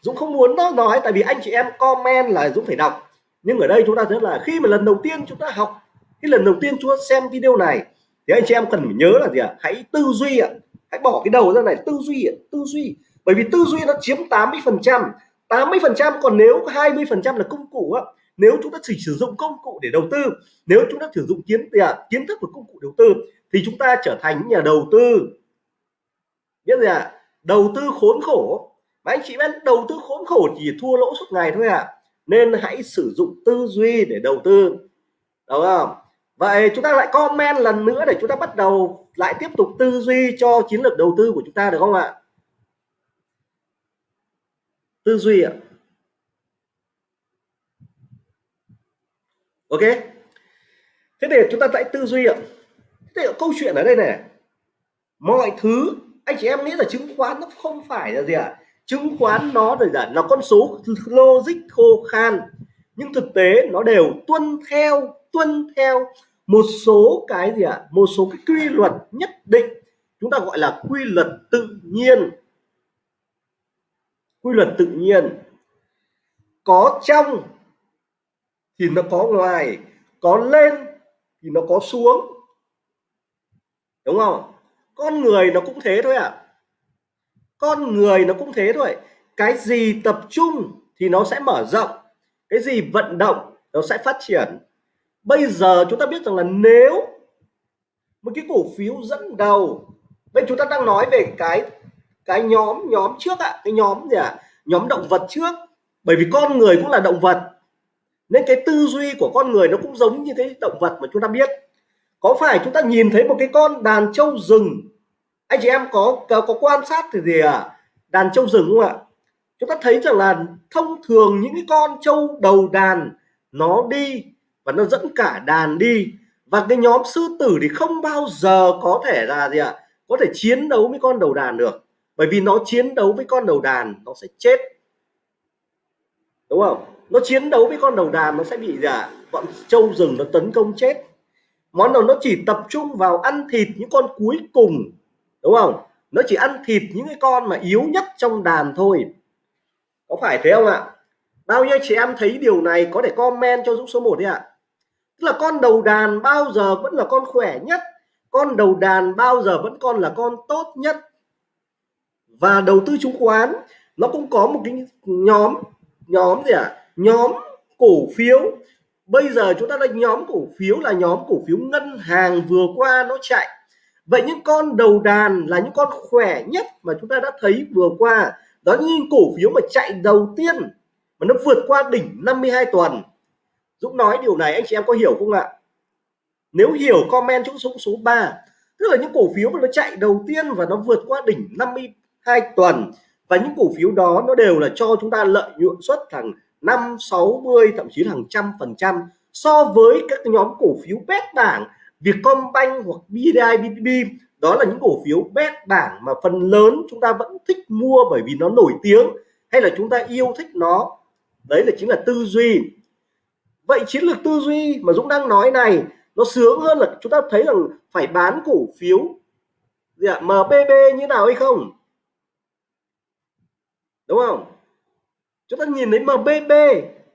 Dũng không muốn nó nói, tại vì anh chị em comment là Dũng phải đọc. Nhưng ở đây chúng ta thấy là khi mà lần đầu tiên chúng ta học, cái lần đầu tiên chúng ta xem video này, thì anh chị em cần phải nhớ là gì ạ? Hãy tư duy ạ. Hãy bỏ cái đầu ra này, tư duy ạ, tư duy. Bởi vì tư duy nó chiếm 80 phần trăm. 80 phần trăm, còn nếu 20 phần trăm là công cụ á, nếu chúng ta chỉ sử dụng công cụ để đầu tư, nếu chúng ta sử dụng kiến tiền à, kiến thức và công cụ đầu tư, thì chúng ta trở thành nhà đầu tư. Biết gì ạ? à? Đầu tư khốn khổ. Mà anh chị biết, đầu tư khốn khổ chỉ thua lỗ suốt ngày thôi ạ. À. nên hãy sử dụng tư duy để đầu tư, đúng không? Vậy chúng ta lại comment lần nữa để chúng ta bắt đầu lại tiếp tục tư duy cho chiến lược đầu tư của chúng ta được không ạ? Tư duy ạ. Ok. Thế để chúng ta lại tư duy ạ. Thế câu chuyện ở đây này. Mọi thứ anh chị em nghĩ là chứng khoán nó không phải là gì ạ? À? chứng khoán nó rồi là nó con số logic khô khan. Nhưng thực tế nó đều tuân theo tuân theo một số cái gì ạ? À? một số cái quy luật nhất định. Chúng ta gọi là quy luật tự nhiên. Quy luật tự nhiên. Có trong thì nó có ngoài. Có lên thì nó có xuống. Đúng không? Con người nó cũng thế thôi ạ à. con người nó cũng thế thôi cái gì tập trung thì nó sẽ mở rộng cái gì vận động nó sẽ phát triển bây giờ chúng ta biết rằng là nếu một cái cổ phiếu dẫn đầu bây chúng ta đang nói về cái cái nhóm nhóm trước ạ à, cái nhóm gì ạ à? nhóm động vật trước bởi vì con người cũng là động vật nên cái tư duy của con người nó cũng giống như cái động vật mà chúng ta biết có phải chúng ta nhìn thấy một cái con đàn trâu rừng? Anh chị em có có, có quan sát thì gì à đàn trâu rừng không ạ? Chúng ta thấy rằng là thông thường những cái con trâu đầu đàn nó đi và nó dẫn cả đàn đi. Và cái nhóm sư tử thì không bao giờ có thể là gì ạ? Có thể chiến đấu với con đầu đàn được. Bởi vì nó chiến đấu với con đầu đàn nó sẽ chết. Đúng không? Nó chiến đấu với con đầu đàn nó sẽ bị gì ạ? Bọn trâu rừng nó tấn công chết món nào nó chỉ tập trung vào ăn thịt những con cuối cùng, đúng không? Nó chỉ ăn thịt những cái con mà yếu nhất trong đàn thôi. Có phải thế không ạ? Bao nhiêu chị em thấy điều này có thể comment cho Dũng số 1 đi ạ. Tức là con đầu đàn bao giờ vẫn là con khỏe nhất, con đầu đàn bao giờ vẫn còn là con tốt nhất. Và đầu tư chứng khoán, nó cũng có một cái nhóm nhóm gì ạ? À? nhóm cổ phiếu bây giờ chúng ta đánh nhóm cổ phiếu là nhóm cổ phiếu ngân hàng vừa qua nó chạy. Vậy những con đầu đàn là những con khỏe nhất mà chúng ta đã thấy vừa qua. Đó những cổ phiếu mà chạy đầu tiên mà nó vượt qua đỉnh 52 tuần. Dũng nói điều này, anh chị em có hiểu không ạ? Nếu hiểu, comment chỗ số số 3 tức là những cổ phiếu mà nó chạy đầu tiên và nó vượt qua đỉnh 52 tuần. Và những cổ phiếu đó nó đều là cho chúng ta lợi nhuận suất thằng 5 60 thậm chí là hàng trăm phần trăm so với các nhóm cổ phiếu bét bảng Vietcombank hoặc BIDIB đó là những cổ phiếu bét bảng mà phần lớn chúng ta vẫn thích mua bởi vì nó nổi tiếng hay là chúng ta yêu thích nó. Đấy là chính là tư duy. Vậy chiến lược tư duy mà Dũng đang nói này, nó sướng hơn là chúng ta thấy rằng phải bán cổ phiếu gì ạ? MBB như nào hay không? Đúng không? Chúng ta nhìn thấy MBB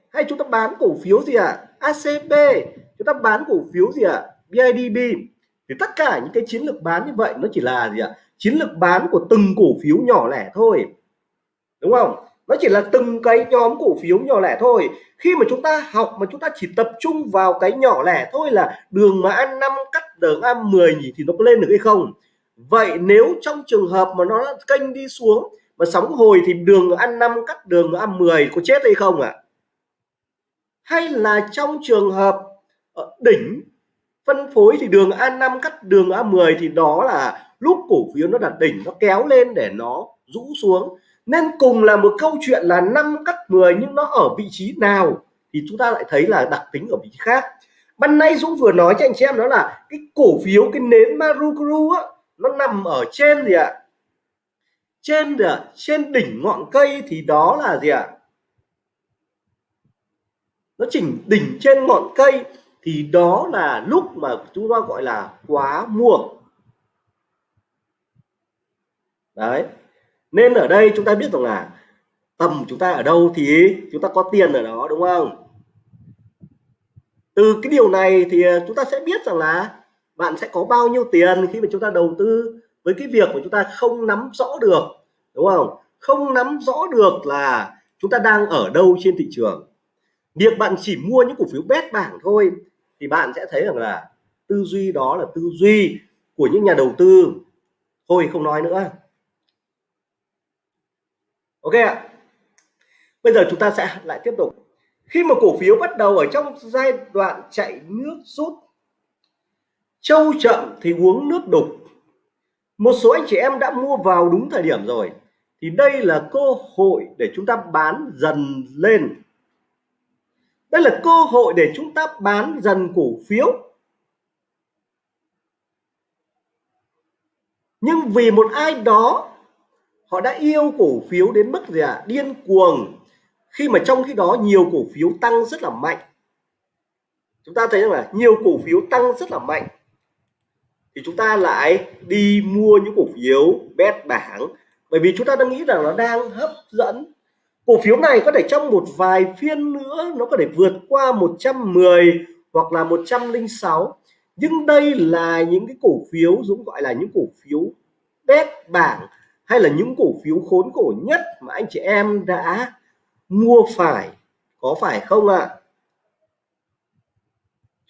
hay chúng ta bán cổ phiếu gì ạ? À? ACB chúng ta bán cổ phiếu gì ạ? À? BIDB thì tất cả những cái chiến lược bán như vậy nó chỉ là gì ạ? À? chiến lược bán của từng cổ phiếu nhỏ lẻ thôi. Đúng không? Nó chỉ là từng cái nhóm cổ phiếu nhỏ lẻ thôi. Khi mà chúng ta học, mà chúng ta chỉ tập trung vào cái nhỏ lẻ thôi là đường mà ăn năm cắt đường ăn 10 nhỉ, thì nó có lên được hay không? Vậy nếu trong trường hợp mà nó kênh đi xuống mà sóng hồi thì đường ăn 5 cắt đường ăn 10 có chết hay không ạ? À? hay là trong trường hợp ở đỉnh phân phối thì đường A5 cắt đường A10 thì đó là lúc cổ phiếu nó đặt đỉnh, nó kéo lên để nó rũ xuống. Nên cùng là một câu chuyện là 5 cắt 10 nhưng nó ở vị trí nào thì chúng ta lại thấy là đặc tính ở vị trí khác. Ban nay Dũng vừa nói cho anh chị em đó là cái cổ phiếu, cái nến Marukuru á, nó nằm ở trên gì ạ? Trên trên đỉnh ngọn cây thì đó là gì ạ? Nó chỉnh đỉnh trên ngọn cây thì đó là lúc mà chúng ta gọi là quá muộn. Đấy. Nên ở đây chúng ta biết rằng là tầm chúng ta ở đâu thì chúng ta có tiền ở đó, đúng không? Từ cái điều này thì chúng ta sẽ biết rằng là bạn sẽ có bao nhiêu tiền khi mà chúng ta đầu tư với cái việc mà chúng ta không nắm rõ được, đúng không? Không nắm rõ được là chúng ta đang ở đâu trên thị trường. Việc bạn chỉ mua những cổ phiếu bét bảng thôi, thì bạn sẽ thấy rằng là tư duy đó là tư duy của những nhà đầu tư. Thôi không nói nữa. Ok ạ. Bây giờ chúng ta sẽ lại tiếp tục. Khi mà cổ phiếu bắt đầu ở trong giai đoạn chạy nước rút, trâu chậm thì uống nước đục một số anh chị em đã mua vào đúng thời điểm rồi. Thì đây là cơ hội để chúng ta bán dần lên. Đây là cơ hội để chúng ta bán dần cổ phiếu. Nhưng vì một ai đó, họ đã yêu cổ phiếu đến mức gì ạ? À? điên cuồng. Khi mà trong khi đó nhiều cổ phiếu tăng rất là mạnh. Chúng ta thấy rằng là nhiều cổ phiếu tăng rất là mạnh thì chúng ta lại đi mua những cổ phiếu bét bảng. Bởi vì chúng ta đang nghĩ rằng nó đang hấp dẫn. Cổ phiếu này có thể trong một vài phiên nữa nó có thể vượt qua 110 hoặc là 106 nhưng đây là những cái cổ phiếu Dũng gọi là những cổ phiếu bét bảng hay là những cổ phiếu khốn cổ nhất mà anh chị em đã mua phải. Có phải không ạ? À?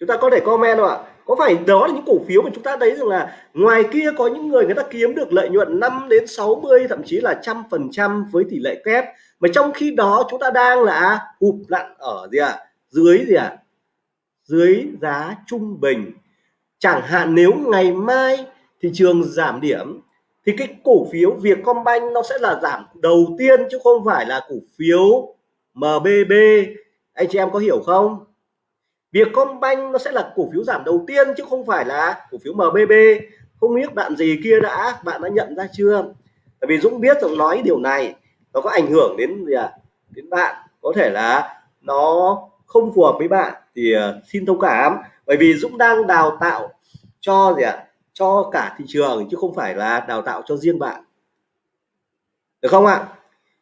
chúng ta có thể comment không ạ? Có phải đó là những cổ phiếu mà chúng ta thấy rằng là ngoài kia có những người người ta kiếm được lợi nhuận 5 đến 60 thậm chí là trăm phần trăm với tỷ lệ kép mà trong khi đó chúng ta đang là hụp lặn ở gì ạ à? dưới gì ạ à? dưới giá trung bình chẳng hạn nếu ngày mai thị trường giảm điểm, thì cái cổ phiếu Vietcombank nó sẽ là giảm đầu tiên chứ không phải là cổ phiếu MBB anh chị em có hiểu không Vietcombank nó sẽ là cổ phiếu giảm đầu tiên chứ không phải là cổ phiếu MBB không biết bạn gì kia đã, bạn đã nhận ra chưa? Tại vì Dũng biết rằng nói điều này, nó có ảnh hưởng đến gì à? Đến bạn. Có thể là nó không phù hợp với bạn thì ờ, xin thông cảm. Bởi vì Dũng đang đào tạo cho gì ạ? À? cho cả thị trường chứ không phải là đào tạo cho riêng bạn. Được không ạ?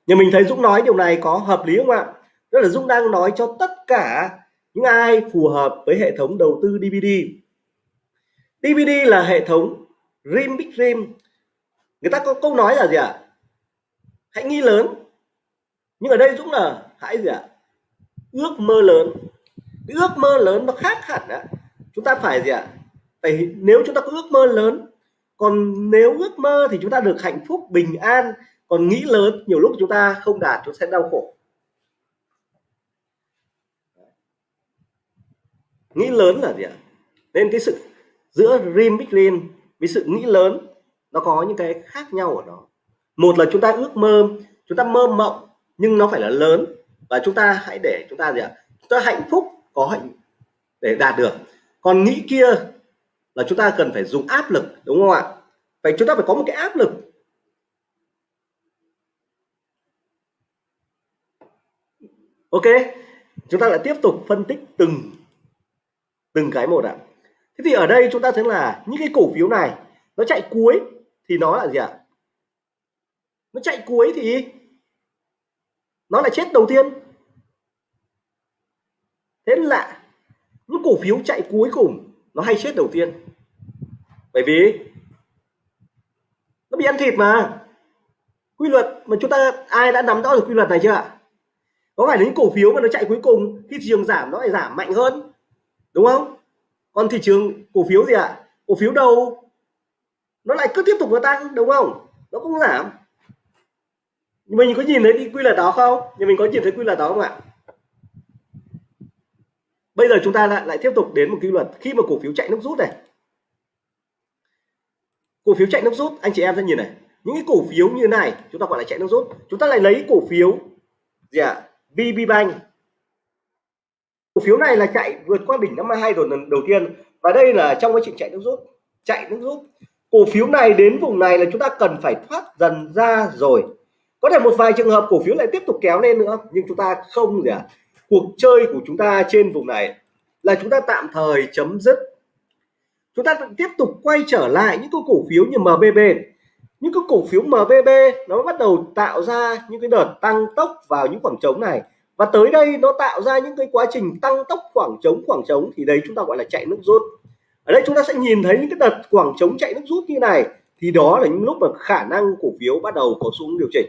Nhưng mình thấy Dũng nói điều này có hợp lý không ạ? Rất là Dũng đang nói cho tất cả những ai phù hợp với hệ thống đầu tư DVD DVD là hệ thống Dream Big Dream người ta có câu nói là gì ạ à? hãy nghĩ lớn nhưng ở đây Dũng là hãy gì ạ à? ước mơ lớn cái ước mơ lớn nó khác hẳn á chúng ta phải gì ạ à? phải, nếu chúng ta có ước mơ lớn, còn nếu ước mơ thì chúng ta được hạnh phúc, bình an, còn nghĩ lớn, nhiều lúc chúng ta không đạt, chúng sẽ đau khổ nghĩ lớn là gì ạ? Nên cái sự giữa dream big dream với sự nghĩ lớn, nó có những cái khác nhau ở đó. Một là chúng ta ước mơ, chúng ta mơ mộng, nhưng nó phải là lớn. Và chúng ta hãy để chúng ta gì ạ? Chúng ta hạnh phúc, có hạnh để đạt được. Còn nghĩ kia là chúng ta cần phải dùng áp lực, đúng không ạ? Vậy chúng ta phải có một cái áp lực. Ok, chúng ta lại tiếp tục phân tích từng từng cái một ạ. Thế thì ở đây chúng ta thấy là những cái cổ phiếu này, nó chạy cuối thì nó là gì ạ? Nó chạy cuối thì nó lại chết đầu tiên. Thế là những cổ phiếu chạy cuối cùng nó hay chết đầu tiên. Bởi vì nó bị ăn thịt mà. Quy luật mà chúng ta, ai đã nắm rõ được quy luật này chưa ạ? Có phải là những cổ phiếu mà nó chạy cuối cùng khi thị trường giảm nó lại giảm mạnh hơn? Đúng không? Còn thị trường cổ phiếu gì ạ? Cổ phiếu đầu nó lại cứ tiếp tục nó tăng, đúng không? Nó cũng giảm. Mình có nhìn thấy đi quy luật đó không? Nhưng mình có nhìn thấy quy luật đó không ạ? Bây giờ chúng ta lại lại tiếp tục đến một quy luật. Khi mà cổ phiếu chạy nước rút này. Cổ phiếu chạy nước rút, anh chị em sẽ nhìn này. Những cái cổ phiếu như này, chúng ta gọi là chạy nước rút. Chúng ta lại lấy cổ phiếu gì ạ? À? VB Bank cổ phiếu này là chạy vượt qua đỉnh năm 22 rồi lần đầu tiên. Và đây là trong quá trình chạy nước rút, chạy nước rút. Cổ phiếu này đến vùng này là chúng ta cần phải thoát dần ra rồi. Có thể một vài trường hợp cổ phiếu lại tiếp tục kéo lên nữa, nhưng chúng ta không gì ạ. À? cuộc chơi của chúng ta trên vùng này là chúng ta tạm thời chấm dứt. Chúng ta tiếp tục quay trở lại những cái cổ phiếu như MBB những cái cổ phiếu MBB nó bắt đầu tạo ra những cái đợt tăng tốc vào những khoảng trống này và tới đây nó tạo ra những cái quá trình tăng tốc khoảng trống khoảng trống thì đấy chúng ta gọi là chạy nước rút. Ở đây chúng ta sẽ nhìn thấy những cái đợt khoảng trống chạy nước rút như này, thì đó là những lúc mà khả năng cổ phiếu bắt đầu có xuống điều chỉnh.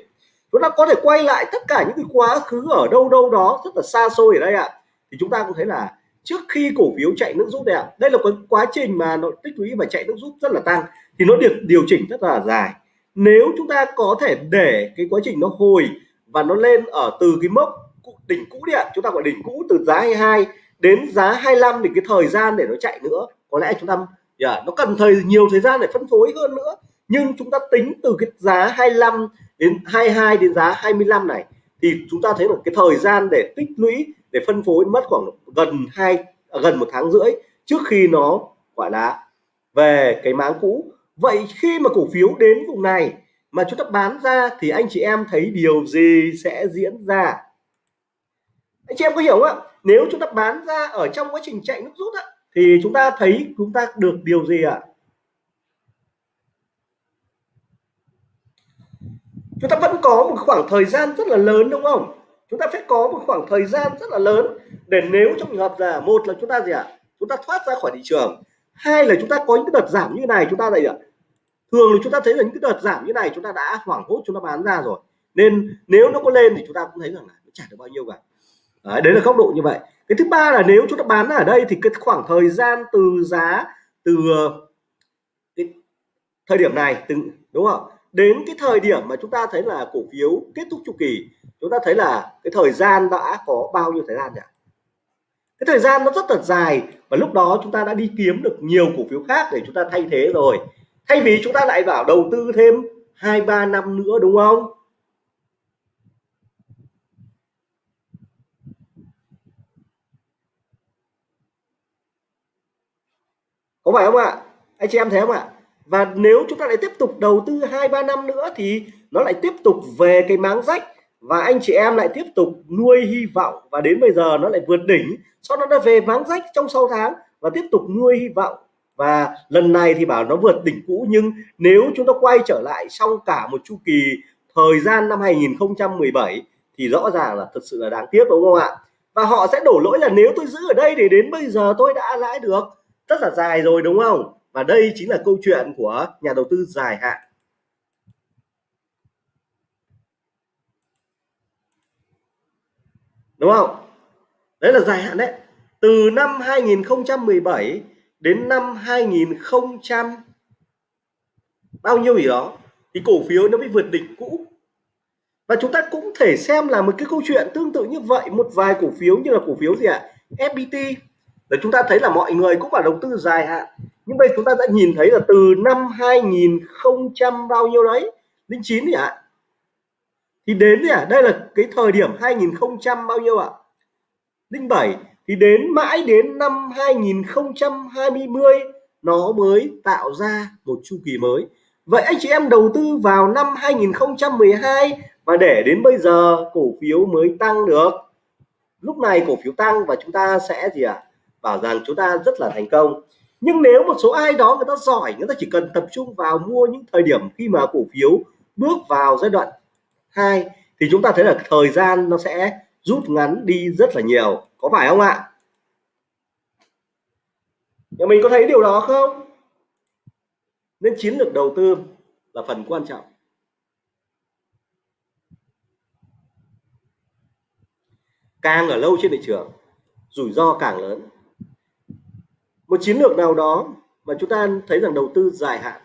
Chúng ta có thể quay lại tất cả những cái quá khứ ở đâu đâu đó rất là xa xôi ở đây ạ. Thì chúng ta cũng thấy là trước khi cổ phiếu chạy nước rút đẹp đây là cái quá trình mà nó tích lũy và chạy nước rút rất là tăng, thì nó được điều chỉnh rất là dài. Nếu chúng ta có thể để cái quá trình nó hồi và nó lên ở từ cái mốc đỉnh cũ đi ạ. Chúng ta gọi đỉnh cũ từ giá 22 đến giá 25 thì cái thời gian để nó chạy nữa có lẽ chúng ta yeah, nó cần thời nhiều thời gian để phân phối hơn nữa. Nhưng chúng ta tính từ cái giá 25 đến 22 đến giá 25 này thì chúng ta thấy là cái thời gian để tích lũy để phân phối mất khoảng gần hai à, gần một tháng rưỡi trước khi nó gọi là về cái máng cũ. Vậy khi mà cổ phiếu đến vùng này mà chúng ta bán ra thì anh chị em thấy điều gì sẽ diễn ra? Anh chị em có hiểu không ạ nếu chúng ta bán ra ở trong quá trình chạy nước rút á, thì chúng ta thấy chúng ta được điều gì ạ chúng ta vẫn có một khoảng thời gian rất là lớn đúng không chúng ta phải có một khoảng thời gian rất là lớn để nếu trong trường hợp là một là chúng ta gì ạ chúng ta thoát ra khỏi thị trường hai là chúng ta có những cái đợt giảm như này chúng ta này ạ thường là chúng ta thấy là những cái đợt giảm như này chúng ta đã hoảng hốt chúng ta bán ra rồi nên nếu nó có lên thì chúng ta cũng thấy rằng là nó trả được bao nhiêu cả đấy, đấy là góc độ như vậy. Cái thứ ba là nếu chúng ta bán ở đây thì cái khoảng thời gian từ giá từ ờ, cái thời điểm này từ đúng không? Đến cái thời điểm mà chúng ta thấy là cổ phiếu kết thúc chu kỳ chúng ta thấy là cái thời gian đã có bao nhiêu thời gian nhỉ? Cái thời gian nó rất là dài và lúc đó chúng ta đã đi kiếm được nhiều cổ phiếu khác để chúng ta thay thế rồi. Thay vì chúng ta lại vào đầu tư thêm hai ba năm nữa đúng không? Có phải không ạ? Anh chị em thấy không ạ? Và nếu chúng ta lại tiếp tục đầu tư hai, ba năm nữa thì nó lại tiếp tục về cái máng rách và anh chị em lại tiếp tục nuôi hy vọng và đến bây giờ nó lại vượt đỉnh. Sau đó nó về máng rách trong 6 tháng và tiếp tục nuôi hy vọng. Và lần này thì bảo nó vượt đỉnh cũ, nhưng nếu chúng ta quay trở lại trong cả một chu kỳ thời gian năm 2017 thì rõ ràng là thật sự là đáng tiếc, đúng không ạ? Và họ sẽ đổ lỗi là nếu tôi giữ ở đây thì đến bây giờ tôi đã lãi được rất là dài rồi, đúng không? Và đây chính là câu chuyện của nhà đầu tư dài hạn. Đúng không? Đấy là dài hạn đấy. Từ năm 2017 đến năm 2000 bao nhiêu gì đó, thì cổ phiếu nó mới vượt đỉnh cũ. Và chúng ta cũng thể xem là một cái câu chuyện tương tự như vậy, một vài cổ phiếu như là cổ phiếu gì ạ? À? FPT để chúng ta thấy là mọi người cũng phải đầu tư dài hạn nhưng bây chúng ta đã nhìn thấy là từ năm 2000 bao nhiêu đấy linh chín thì ạ thì đến gì à? đây là cái thời điểm 2000 bao nhiêu ạ à? linh bảy, thì đến mãi đến năm 2020 nó mới tạo ra một chu kỳ mới vậy anh chị em đầu tư vào năm 2012 và để đến bây giờ cổ phiếu mới tăng được lúc này cổ phiếu tăng và chúng ta sẽ gì ạ à? Bảo rằng chúng ta rất là thành công. Nhưng nếu một số ai đó người ta giỏi, người ta chỉ cần tập trung vào mua những thời điểm khi mà cổ phiếu bước vào giai đoạn 2 thì chúng ta thấy là thời gian nó sẽ rút ngắn đi rất là nhiều. Có phải không ạ? Nhà mình có thấy điều đó không? Nên chiến lược đầu tư là phần quan trọng. Càng ở lâu trên thị trường, rủi ro càng lớn một chiến lược nào đó mà chúng ta thấy rằng đầu tư dài hạn,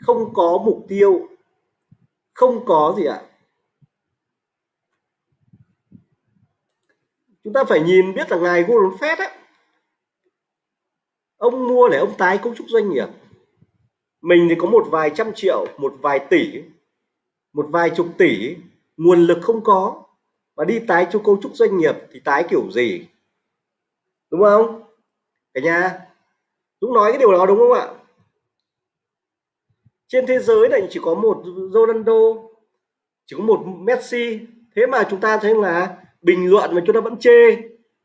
không có mục tiêu, không có gì ạ? Chúng ta phải nhìn biết là ngài Warren Buffett á, ông mua để ông tái cấu trúc doanh nghiệp. Mình thì có một vài trăm triệu, một vài tỷ, một vài chục tỷ, nguồn lực không có. Và đi tái cho cấu trúc doanh nghiệp thì tái kiểu gì? Đúng không? Cả nhà Dũng nói cái điều đó đúng không ạ? Trên thế giới này chỉ có một Ronaldo chỉ có một Messi. Thế mà chúng ta thấy là bình luận mà chúng ta vẫn chê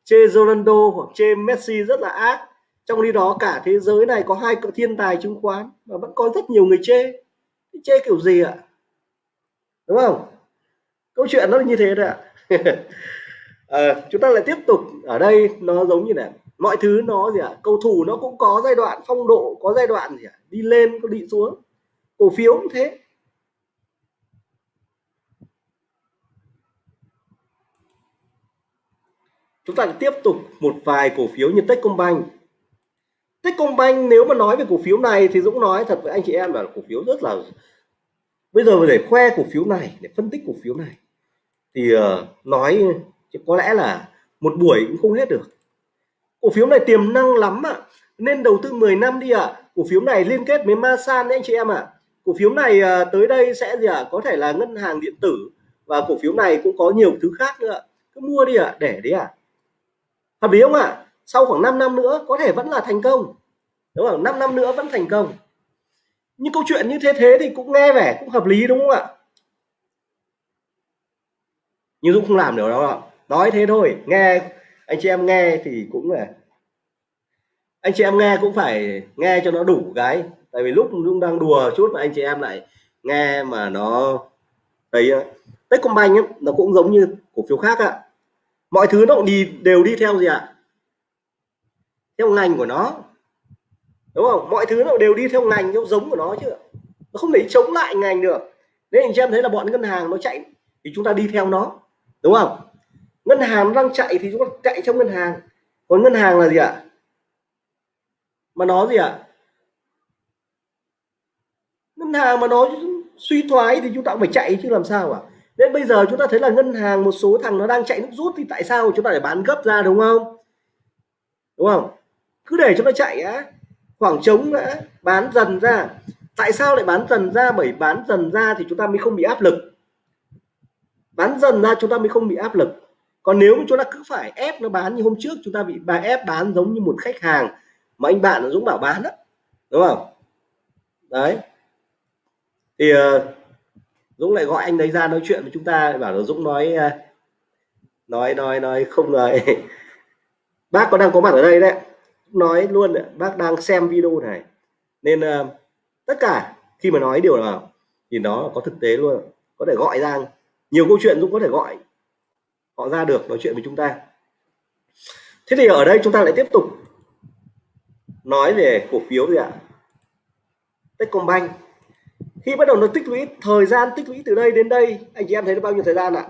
chê Ronaldo hoặc chê Messi rất là ác. Trong khi đó cả thế giới này có hai cỡ thiên tài chứng khoán và vẫn có rất nhiều người chê. Chê kiểu gì ạ? Đúng không? Câu chuyện nó như thế đấy ạ. À, chúng ta lại tiếp tục. Ở đây nó giống như này mọi thứ nó gì ạ à? cầu thủ nó cũng có giai đoạn phong độ có giai đoạn gì ạ à? đi lên có đi xuống cổ phiếu cũng thế chúng ta tiếp tục một vài cổ phiếu như Techcombank Techcombank nếu mà nói về cổ phiếu này thì Dũng nói thật với anh chị em là cổ phiếu rất là bây giờ để khoe cổ phiếu này để phân tích cổ phiếu này thì uh, nói có lẽ là một buổi cũng không hết được cổ phiếu này tiềm năng lắm ạ à. nên đầu tư 10 năm đi ạ à. cổ phiếu này liên kết với Masan đấy anh chị em ạ à. cổ phiếu này à, tới đây sẽ gì ạ à? có thể là ngân hàng điện tử và cổ phiếu này cũng có nhiều thứ khác nữa cứ mua đi ạ à, để đấy ạ à. hợp lý không ạ à? sau khoảng 5 năm nữa có thể vẫn là thành công đúng không 5 năm nữa vẫn thành công những câu chuyện như thế thế thì cũng nghe vẻ cũng hợp lý đúng không ạ nhưng Dũng không làm được đâu nói thế thôi nghe anh chị em nghe thì cũng là anh chị em nghe cũng phải nghe cho nó đủ cái. Tại vì lúc cũng đang đùa chút mà anh chị em lại nghe mà nó đấy ờ, Techcombank ấy, nó cũng giống như cổ phiếu khác ạ. Mọi thứ nó cũng đi đều đi theo gì ạ? Theo ngành của nó. Đúng không? Mọi thứ nó đều đi theo ngành theo giống của nó chứ. Nó không thể chống lại ngành được. Nên anh chị em thấy là bọn ngân hàng nó chạy thì chúng ta đi theo nó. Đúng không? Ngân hàng đang chạy thì chúng ta chạy trong ngân hàng. Còn ngân hàng là gì ạ? Mà nó gì ạ? Ngân hàng mà nó suy thoái thì chúng ta cũng phải chạy chứ làm sao ạ? Nên bây giờ chúng ta thấy là ngân hàng một số thằng nó đang chạy nước rút thì tại sao chúng ta phải bán gấp ra, đúng không? Đúng không? Cứ để cho nó chạy á. Khoảng trống đã bán dần ra. Tại sao lại bán dần ra? Bởi bán dần ra thì chúng ta mới không bị áp lực. Bán dần ra chúng ta mới không bị áp lực còn nếu mà chúng ta cứ phải ép nó bán như hôm trước chúng ta bị bà ép bán giống như một khách hàng mà anh bạn Dũng bảo bán đó đúng không? Đấy. Thì uh, Dũng lại gọi anh đấy ra nói chuyện với chúng ta bảo là Dũng nói uh, nói nói nói không nói bác có đang có mặt ở đây đấy. Nói luôn bác đang xem video này. Nên uh, tất cả khi mà nói điều nào thì nó có thực tế luôn. Có thể gọi ra nhiều câu chuyện dũng có thể gọi họ ra được nói chuyện với chúng ta. Thế thì ở đây chúng ta lại tiếp tục nói về cổ phiếu gì ạ? Techcombank. Khi bắt đầu nó tích lũy thời gian tích lũy từ đây đến đây anh chị em thấy nó bao nhiêu thời gian ạ?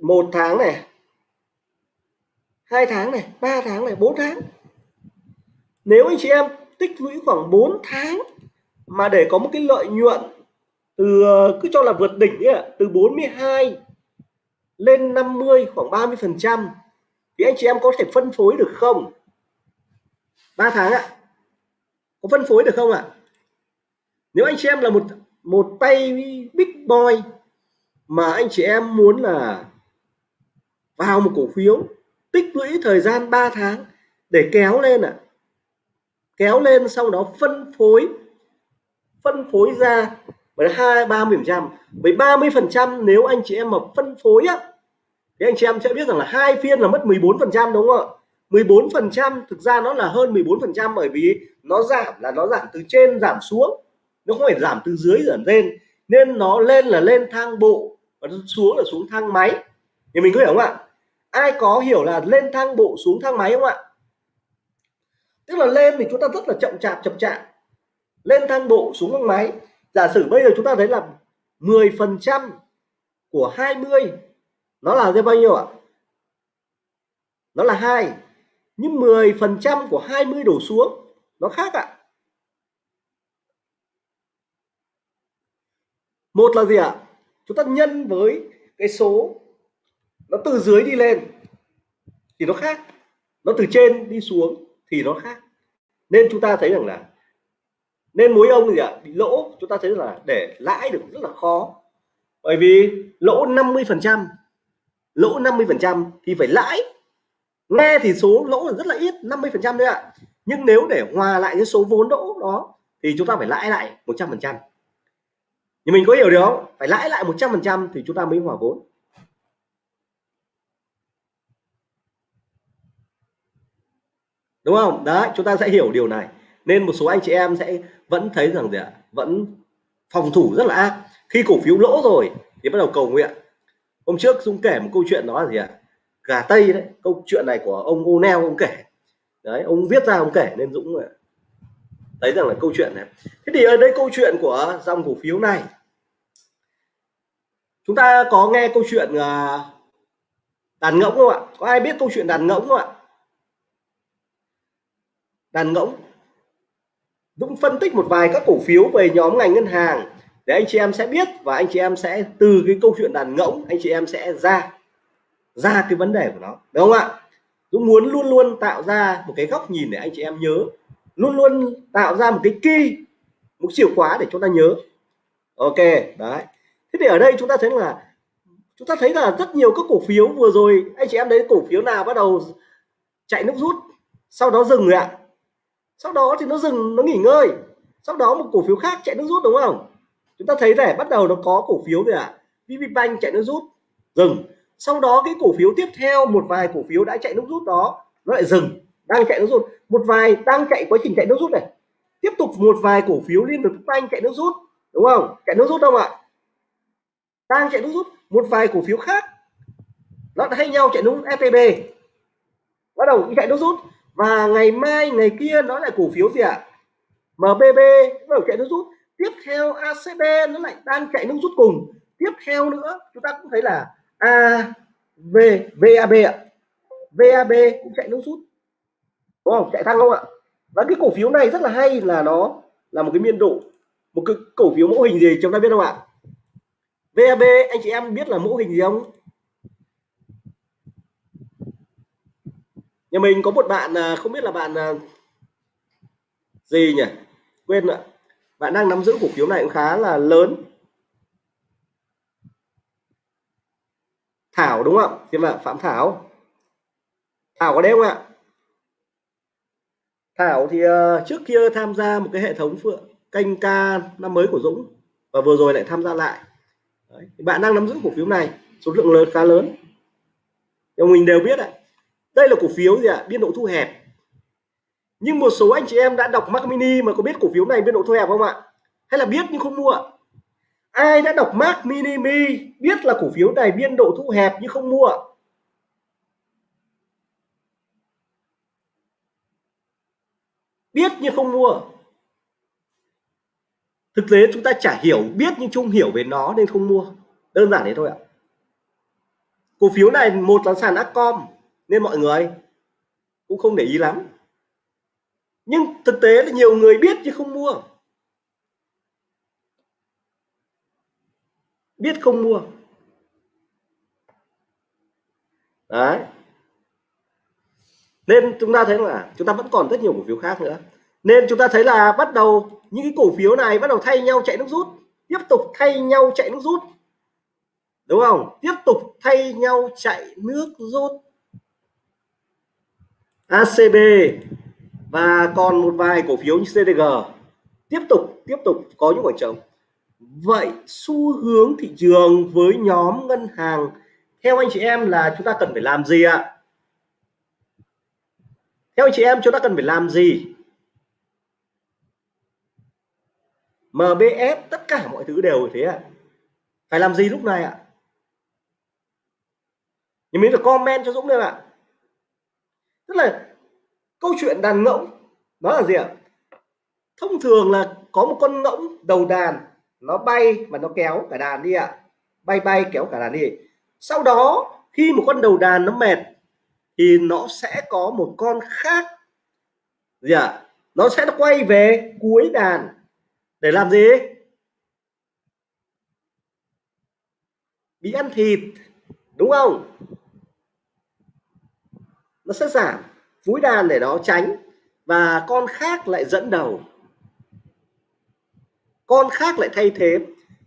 Một tháng này hai tháng này ba tháng này bốn tháng. Nếu anh chị em tích lũy khoảng 4 tháng mà để có một cái lợi nhuận từ cứ cho là vượt đỉnh ấy, từ 42 lên 50 khoảng 30 phần trăm. Thì anh chị em có thể phân phối được không? 3 tháng ạ. Có phân phối được không ạ? Nếu anh chị em là một một tay big boy mà anh chị em muốn là vào một cổ phiếu, tích lũy thời gian 3 tháng để kéo lên ạ. Kéo lên, sau đó phân phối phân phối ra với hai, ba mươi phần trăm. Với 30 phần trăm nếu anh chị em mà phân phối á, thì anh chị em sẽ biết rằng là hai phiên là mất 14 phần trăm đúng không ạ? 14 phần trăm, thực ra nó là hơn 14 phần trăm bởi vì nó giảm, là nó giảm từ trên giảm xuống. Nó không phải giảm từ dưới giảm lên. Nên nó lên là lên thang bộ và xuống là xuống thang máy. Thì mình có hiểu không ạ? Ai có hiểu là lên thang bộ xuống thang máy không ạ? Tức là lên thì chúng ta rất là chậm chạp chậm chạp. Lên thang bộ xuống thang máy giả sử bây giờ chúng ta thấy là 10 phần trăm của 20 nó là ra bao nhiêu ạ? Nó là hai, nhưng 10 phần trăm của 20 đổ xuống, nó khác ạ. Một là gì ạ? Chúng ta nhân với cái số nó từ dưới đi lên thì nó khác, nó từ trên đi xuống thì nó khác. Nên chúng ta thấy rằng là nên mối ông gì ạ? Bị lỗ. Chúng ta thấy là để lãi được rất là khó. Bởi vì lỗ 50 phần trăm. Lỗ 50 phần trăm thì phải lãi. Nghe thì số lỗ là rất là ít 50 phần trăm thôi ạ. Nhưng nếu để hòa lại cái số vốn lỗ đó thì chúng ta phải lãi lại 100 phần trăm. Nhưng mình có hiểu được không? Phải lãi lại 100 phần trăm thì chúng ta mới hòa vốn. Đúng không? Đấy, chúng ta sẽ hiểu điều này nên một số anh chị em sẽ vẫn thấy rằng gì ạ? Vẫn phòng thủ rất là ác. Khi cổ phiếu lỗ rồi thì bắt đầu cầu nguyện. Hôm trước dũng kể một câu chuyện đó là gì ạ? Gà tây đấy, câu chuyện này của ông O'Neil ông kể. Đấy, ông viết ra ông kể nên Dũng thấy rằng là câu chuyện này. Thế thì ở đây câu chuyện của dòng cổ phiếu này. Chúng ta có nghe câu chuyện à, đàn ngỗng không ạ? Có ai biết câu chuyện đàn ngỗng không ạ? Đàn ngỗng. Dũng phân tích một vài các cổ phiếu về nhóm ngành ngân hàng để anh chị em sẽ biết và anh chị em sẽ từ cái câu chuyện đàn ngỗng, anh chị em sẽ ra ra cái vấn đề của nó. Đúng không ạ? Dũng muốn luôn luôn tạo ra một cái góc nhìn để anh chị em nhớ, luôn luôn tạo ra một cái key, một chìa khóa để chúng ta nhớ. Ok, đấy. Thế thì ở đây chúng ta thấy là, chúng ta thấy là rất nhiều các cổ phiếu vừa rồi, anh chị em thấy cổ phiếu nào bắt đầu chạy nước rút, sau đó dừng rồi ạ? Sau đó thì nó dừng, nó nghỉ ngơi. Sau đó một cổ phiếu khác chạy nước rút đúng không? Chúng ta thấy rẻ bắt đầu nó có cổ phiếu gì ạ. À? VPBank chạy nước rút, dừng. Sau đó cái cổ phiếu tiếp theo, một vài cổ phiếu đã chạy nước rút đó, nó lại dừng, đang chạy nước rút. Một vài đang chạy, quá trình chạy nước rút này. Tiếp tục một vài cổ phiếu liên tục banh chạy nước rút, đúng không? Chạy nước rút không ạ? Đang chạy nước rút. Một vài cổ phiếu khác, nó thay nhau chạy nước rút. FPB bắt đầu chạy nước rút và ngày mai, ngày kia nó lại cổ phiếu gì ạ? MBB nó chạy nước rút. Tiếp theo ACB nó lại đang chạy nước rút cùng. Tiếp theo nữa, chúng ta cũng thấy là AV VAB ạ. VAB cũng chạy nước rút. Đúng không? Chạy thăng không ạ? Và cái cổ phiếu này rất là hay là nó là một cái biên độ, một cái cổ phiếu mẫu hình gì chúng ta biết không ạ? VAB anh chị em biết là mẫu hình gì không? Nhà mình có một bạn à, không biết là bạn à, gì nhỉ? Quên ạ. Bạn đang nắm giữ cổ phiếu này cũng khá là lớn. Thảo đúng không ạ? Nhưng mà Phạm Thảo. Thảo có đấy không ạ? Thảo thì uh, trước kia tham gia một cái hệ thống phượng kênh ca năm mới của Dũng và vừa rồi lại tham gia lại. Đấy. bạn đang nắm giữ cổ phiếu này số lượng lớn khá lớn. Nhưng mình đều biết ạ đây là cổ phiếu gì ạ? Biên độ thu hẹp. Nhưng một số anh chị em đã đọc Mac Mini mà có biết cổ phiếu này biên độ thu hẹp không ạ? Hay là biết nhưng không mua? Ai đã đọc Mac Mini Mi biết là cổ phiếu này biên độ thu hẹp nhưng không mua? Biết nhưng không mua. Thực tế chúng ta chả hiểu, biết nhưng chung hiểu về nó nên không mua. Đơn giản thế thôi ạ. Cổ phiếu này một là sàn Acom nên mọi người cũng không để ý lắm. Nhưng thực tế là nhiều người biết chứ không mua. Biết không mua. Đấy. Nên chúng ta thấy là chúng ta vẫn còn rất nhiều cổ phiếu khác nữa. Nên chúng ta thấy là bắt đầu những cái cổ phiếu này bắt đầu thay nhau chạy nước rút. Tiếp tục thay nhau chạy nước rút. Đúng không? Tiếp tục thay nhau chạy nước rút. ACB và còn một vài cổ phiếu như CDG tiếp tục tiếp tục có những khoảng trống. Vậy xu hướng thị trường với nhóm ngân hàng, theo anh chị em là chúng ta cần phải làm gì ạ? Theo anh chị em chúng ta cần phải làm gì? MBS tất cả mọi thứ đều thế ạ. Phải làm gì lúc này ạ? Nhưng mình được comment cho Dũng đây ạ tức là câu chuyện đàn ngỗng nó là gì ạ? Thông thường là có một con ngỗng đầu đàn, nó bay và nó kéo cả đàn đi ạ. Bay bay kéo cả đàn đi. Sau đó, khi một con đầu đàn nó mệt, thì nó sẽ có một con khác. Gì ạ? Nó sẽ quay về cuối đàn. Để làm gì? Bị ăn thịt, đúng không? Nó sẽ giảm vúi đàn để nó tránh và con khác lại dẫn đầu. Con khác lại thay thế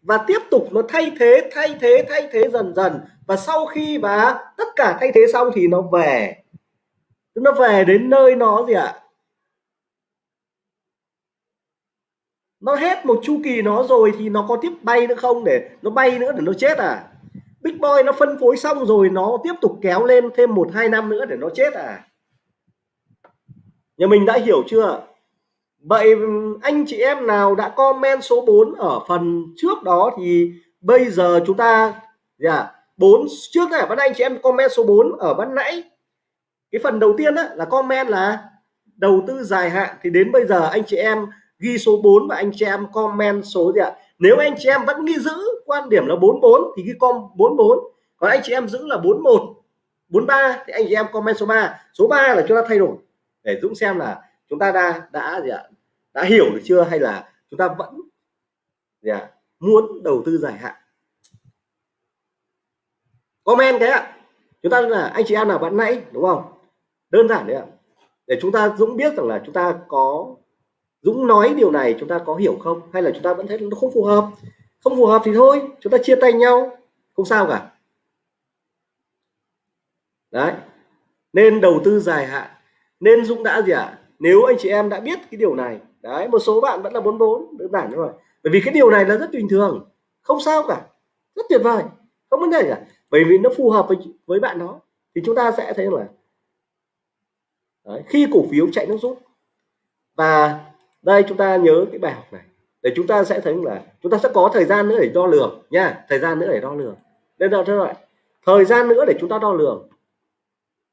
và tiếp tục nó thay thế thay thế thay thế dần dần và sau khi và tất cả thay thế xong thì nó về. Nó về đến nơi nó gì ạ? Nó hết một chu kỳ nó rồi thì nó có tiếp bay nữa không để nó bay nữa để nó chết à? Big Boy nó phân phối xong rồi nó tiếp tục kéo lên thêm một hai năm nữa để nó chết à? Nhà mình đã hiểu chưa? Vậy anh chị em nào đã comment số 4 ở phần trước đó thì bây giờ chúng ta dạ, yeah, 4 trước này bắt anh chị em comment số 4 ở ban nãy. Cái phần đầu tiên đó là comment là đầu tư dài hạn. Thì đến bây giờ anh chị em ghi số 4 và anh chị em comment số gì ạ? Nếu anh chị em vẫn ghi giữ quan điểm là 44 thì ghi com 44 còn anh chị em giữ là 41 43 thì anh chị em comment số 3 số 3 là chúng ta thay đổi để Dũng xem là chúng ta đã đã gì ạ? Đã hiểu được chưa? Hay là chúng ta vẫn gì ạ? Muốn đầu tư dài hạn? Comment cái ạ. Chúng ta là anh chị em nào bạn nãy, đúng không? Đơn giản đấy ạ. Để chúng ta Dũng biết rằng là chúng ta có Dũng nói điều này chúng ta có hiểu không? Hay là chúng ta vẫn thấy nó không phù hợp? Không phù hợp thì thôi chúng ta chia tay nhau. Không sao cả. Đấy. Nên đầu tư dài hạn. Nên Dũng đã gì ạ? À? nếu anh chị em đã biết cái điều này. Đấy một số bạn vẫn là 44 đơn giản rồi bởi vì cái điều này là rất bình thường. Không sao cả. Rất tuyệt vời. Không vấn đề cả. Bởi vì nó phù hợp với với bạn đó. Thì chúng ta sẽ thấy là đấy, khi cổ phiếu chạy nước rút và đây, chúng ta nhớ cái bài học này. Để chúng ta sẽ thấy là chúng ta sẽ có thời gian nữa để đo lường nha. Thời gian nữa để đo lường. Nên là thế loại thời gian nữa để chúng ta đo lường.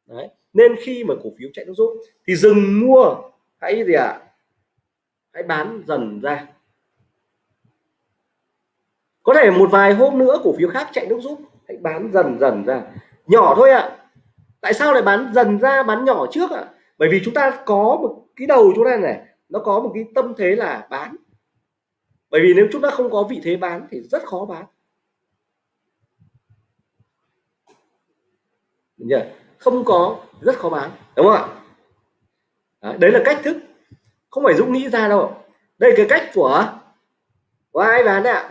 Đấy. Nên khi mà cổ phiếu chạy nước rút thì dừng mua. Hãy gì ạ? À? hãy bán dần ra. Có thể một vài hôm nữa cổ phiếu khác chạy nước rút, hãy bán dần dần ra. Nhỏ thôi ạ. À. tại sao lại bán dần ra, bán nhỏ trước ạ? À? bởi vì chúng ta có một cái đầu chúng ta này nó có một cái tâm thế là bán. Bởi vì nếu chúng ta không có vị thế bán thì rất khó bán. Không có rất khó bán. Đúng không ạ? Đấy, đấy là cách thức. Không phải Dũng nghĩ ra đâu. Đây cái cách của của ai bán ạ?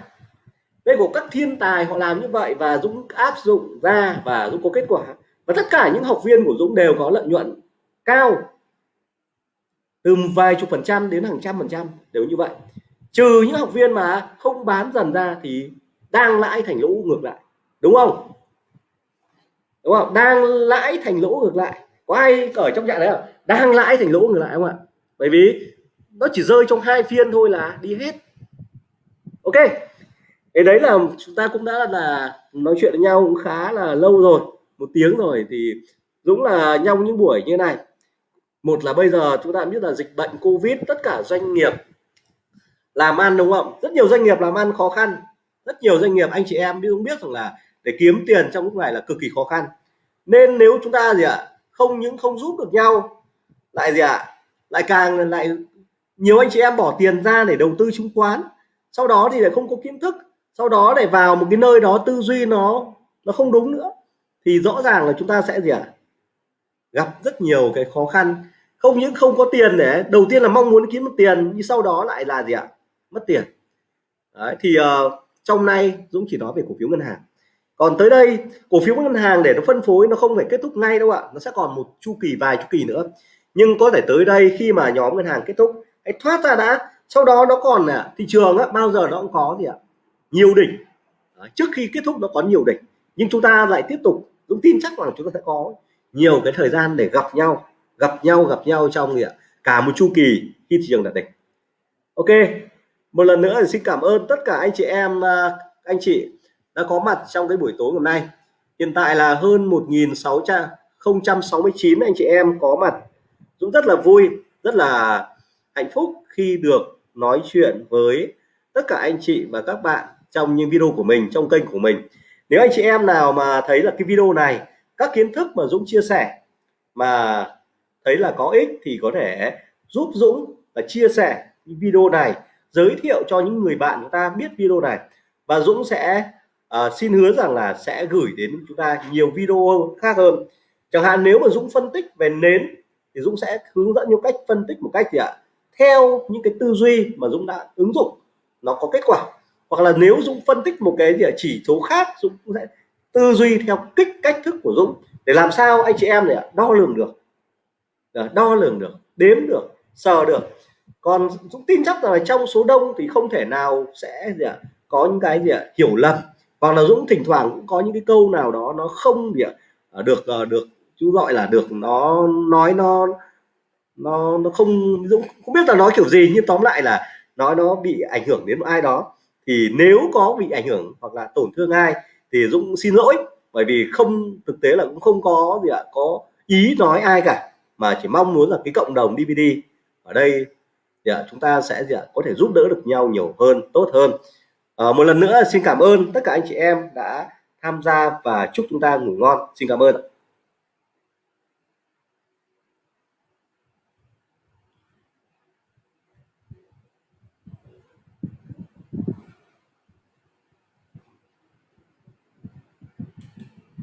Đây của các thiên tài họ làm như vậy và Dũng áp dụng ra và Dũng có kết quả. Và tất cả những học viên của Dũng đều có lợi nhuận cao từ vài chục phần trăm đến hàng trăm phần trăm đều như vậy. Trừ những học viên mà không bán dần ra thì đang lãi thành lỗ ngược lại, đúng không? Đúng không? Đang lãi thành lỗ ngược lại. Có ai ở trong trạng đấy không? Đang lãi thành lỗ ngược lại không ạ? Bởi vì nó chỉ rơi trong hai phiên thôi là đi hết. Ok. Cái đấy là chúng ta cũng đã là nói chuyện với nhau cũng khá là lâu rồi, một tiếng rồi thì Dũng là nhau những buổi như này một là bây giờ chúng ta biết là dịch bệnh Covid, tất cả doanh nghiệp làm ăn, đúng không? Rất nhiều doanh nghiệp làm ăn khó khăn. Rất nhiều doanh nghiệp, anh chị em cũng biết rằng là để kiếm tiền trong lúc này là cực kỳ khó khăn. Nên nếu chúng ta gì ạ, không những không giúp được nhau, lại gì ạ, lại càng lại nhiều anh chị em bỏ tiền ra để đầu tư chứng khoán, sau đó thì lại không có kiến thức, sau đó để vào một cái nơi đó tư duy nó nó không đúng nữa, thì rõ ràng là chúng ta sẽ gì ạ gặp rất nhiều cái khó khăn. Không những không có tiền để đầu tiên là mong muốn kiếm được tiền nhưng sau đó lại là gì ạ? Mất tiền. Đấy, thì uh, trong nay Dũng chỉ nói về cổ phiếu ngân hàng. Còn tới đây cổ phiếu ngân hàng để nó phân phối nó không phải kết thúc ngay đâu ạ nó sẽ còn một chu kỳ vài chu kỳ nữa. Nhưng có thể tới đây khi mà nhóm ngân hàng kết thúc hãy thoát ra đã. Sau đó nó còn là thị trường á, bao giờ nó cũng có gì ạ? Nhiều đỉnh. Đấy, trước khi kết thúc nó có nhiều đỉnh. Nhưng chúng ta lại tiếp tục Dũng tin chắc rằng chúng ta sẽ có nhiều cái thời gian để gặp nhau gặp nhau gặp nhau trong gì ạ. Cả một chu kỳ khi thị trường đạt đỉnh. Ok, một lần nữa thì xin cảm ơn tất cả anh chị em à, anh chị đã có mặt trong cái buổi tối hôm nay. Hiện tại là hơn 1.669 anh chị em có mặt. Dũng rất là vui, rất là hạnh phúc khi được nói chuyện với tất cả anh chị và các bạn trong những video của mình, trong kênh của mình. Nếu anh chị em nào mà thấy là cái video này các kiến thức mà Dũng chia sẻ mà thấy là có ích thì có thể giúp Dũng và chia sẻ video này giới thiệu cho những người bạn chúng ta biết video này. Và Dũng sẽ uh, xin hứa rằng là sẽ gửi đến chúng ta nhiều video khác hơn. Chẳng hạn nếu mà Dũng phân tích về nến thì Dũng sẽ hướng dẫn những cách phân tích một cách gì ạ? Theo những cái tư duy mà Dũng đã ứng dụng nó có kết quả. Hoặc là nếu Dũng phân tích một cái gì chỉ số khác Dũng sẽ tư duy theo kích cách thức của Dũng để làm sao anh chị em này đo lường được. Dạ, đo lường được, đếm được, sờ được. Còn Dũng tin chắc rằng là trong số đông thì không thể nào sẽ gì ạ, có những cái gì ạ, hiểu lầm. Hoặc là Dũng thỉnh thoảng cũng có những cái câu nào đó nó không gì ạ à, được ờ, được, chú gọi là được nó nói nó nó nó không, Dũng không biết là nói kiểu gì nhưng tóm lại là nói nó bị ảnh hưởng đến ai đó. Thì nếu có bị ảnh hưởng hoặc là tổn thương ai thì Dũng xin lỗi bởi vì không thực tế là cũng không có gì ạ có ý nói ai cả mà chỉ mong muốn là cái cộng đồng DVD ở đây thì chúng ta sẽ gì ạ có thể giúp đỡ được nhau nhiều hơn tốt hơn. À, một lần nữa xin cảm ơn tất cả anh chị em đã tham gia và chúc chúng ta ngủ ngon. Xin cảm ơn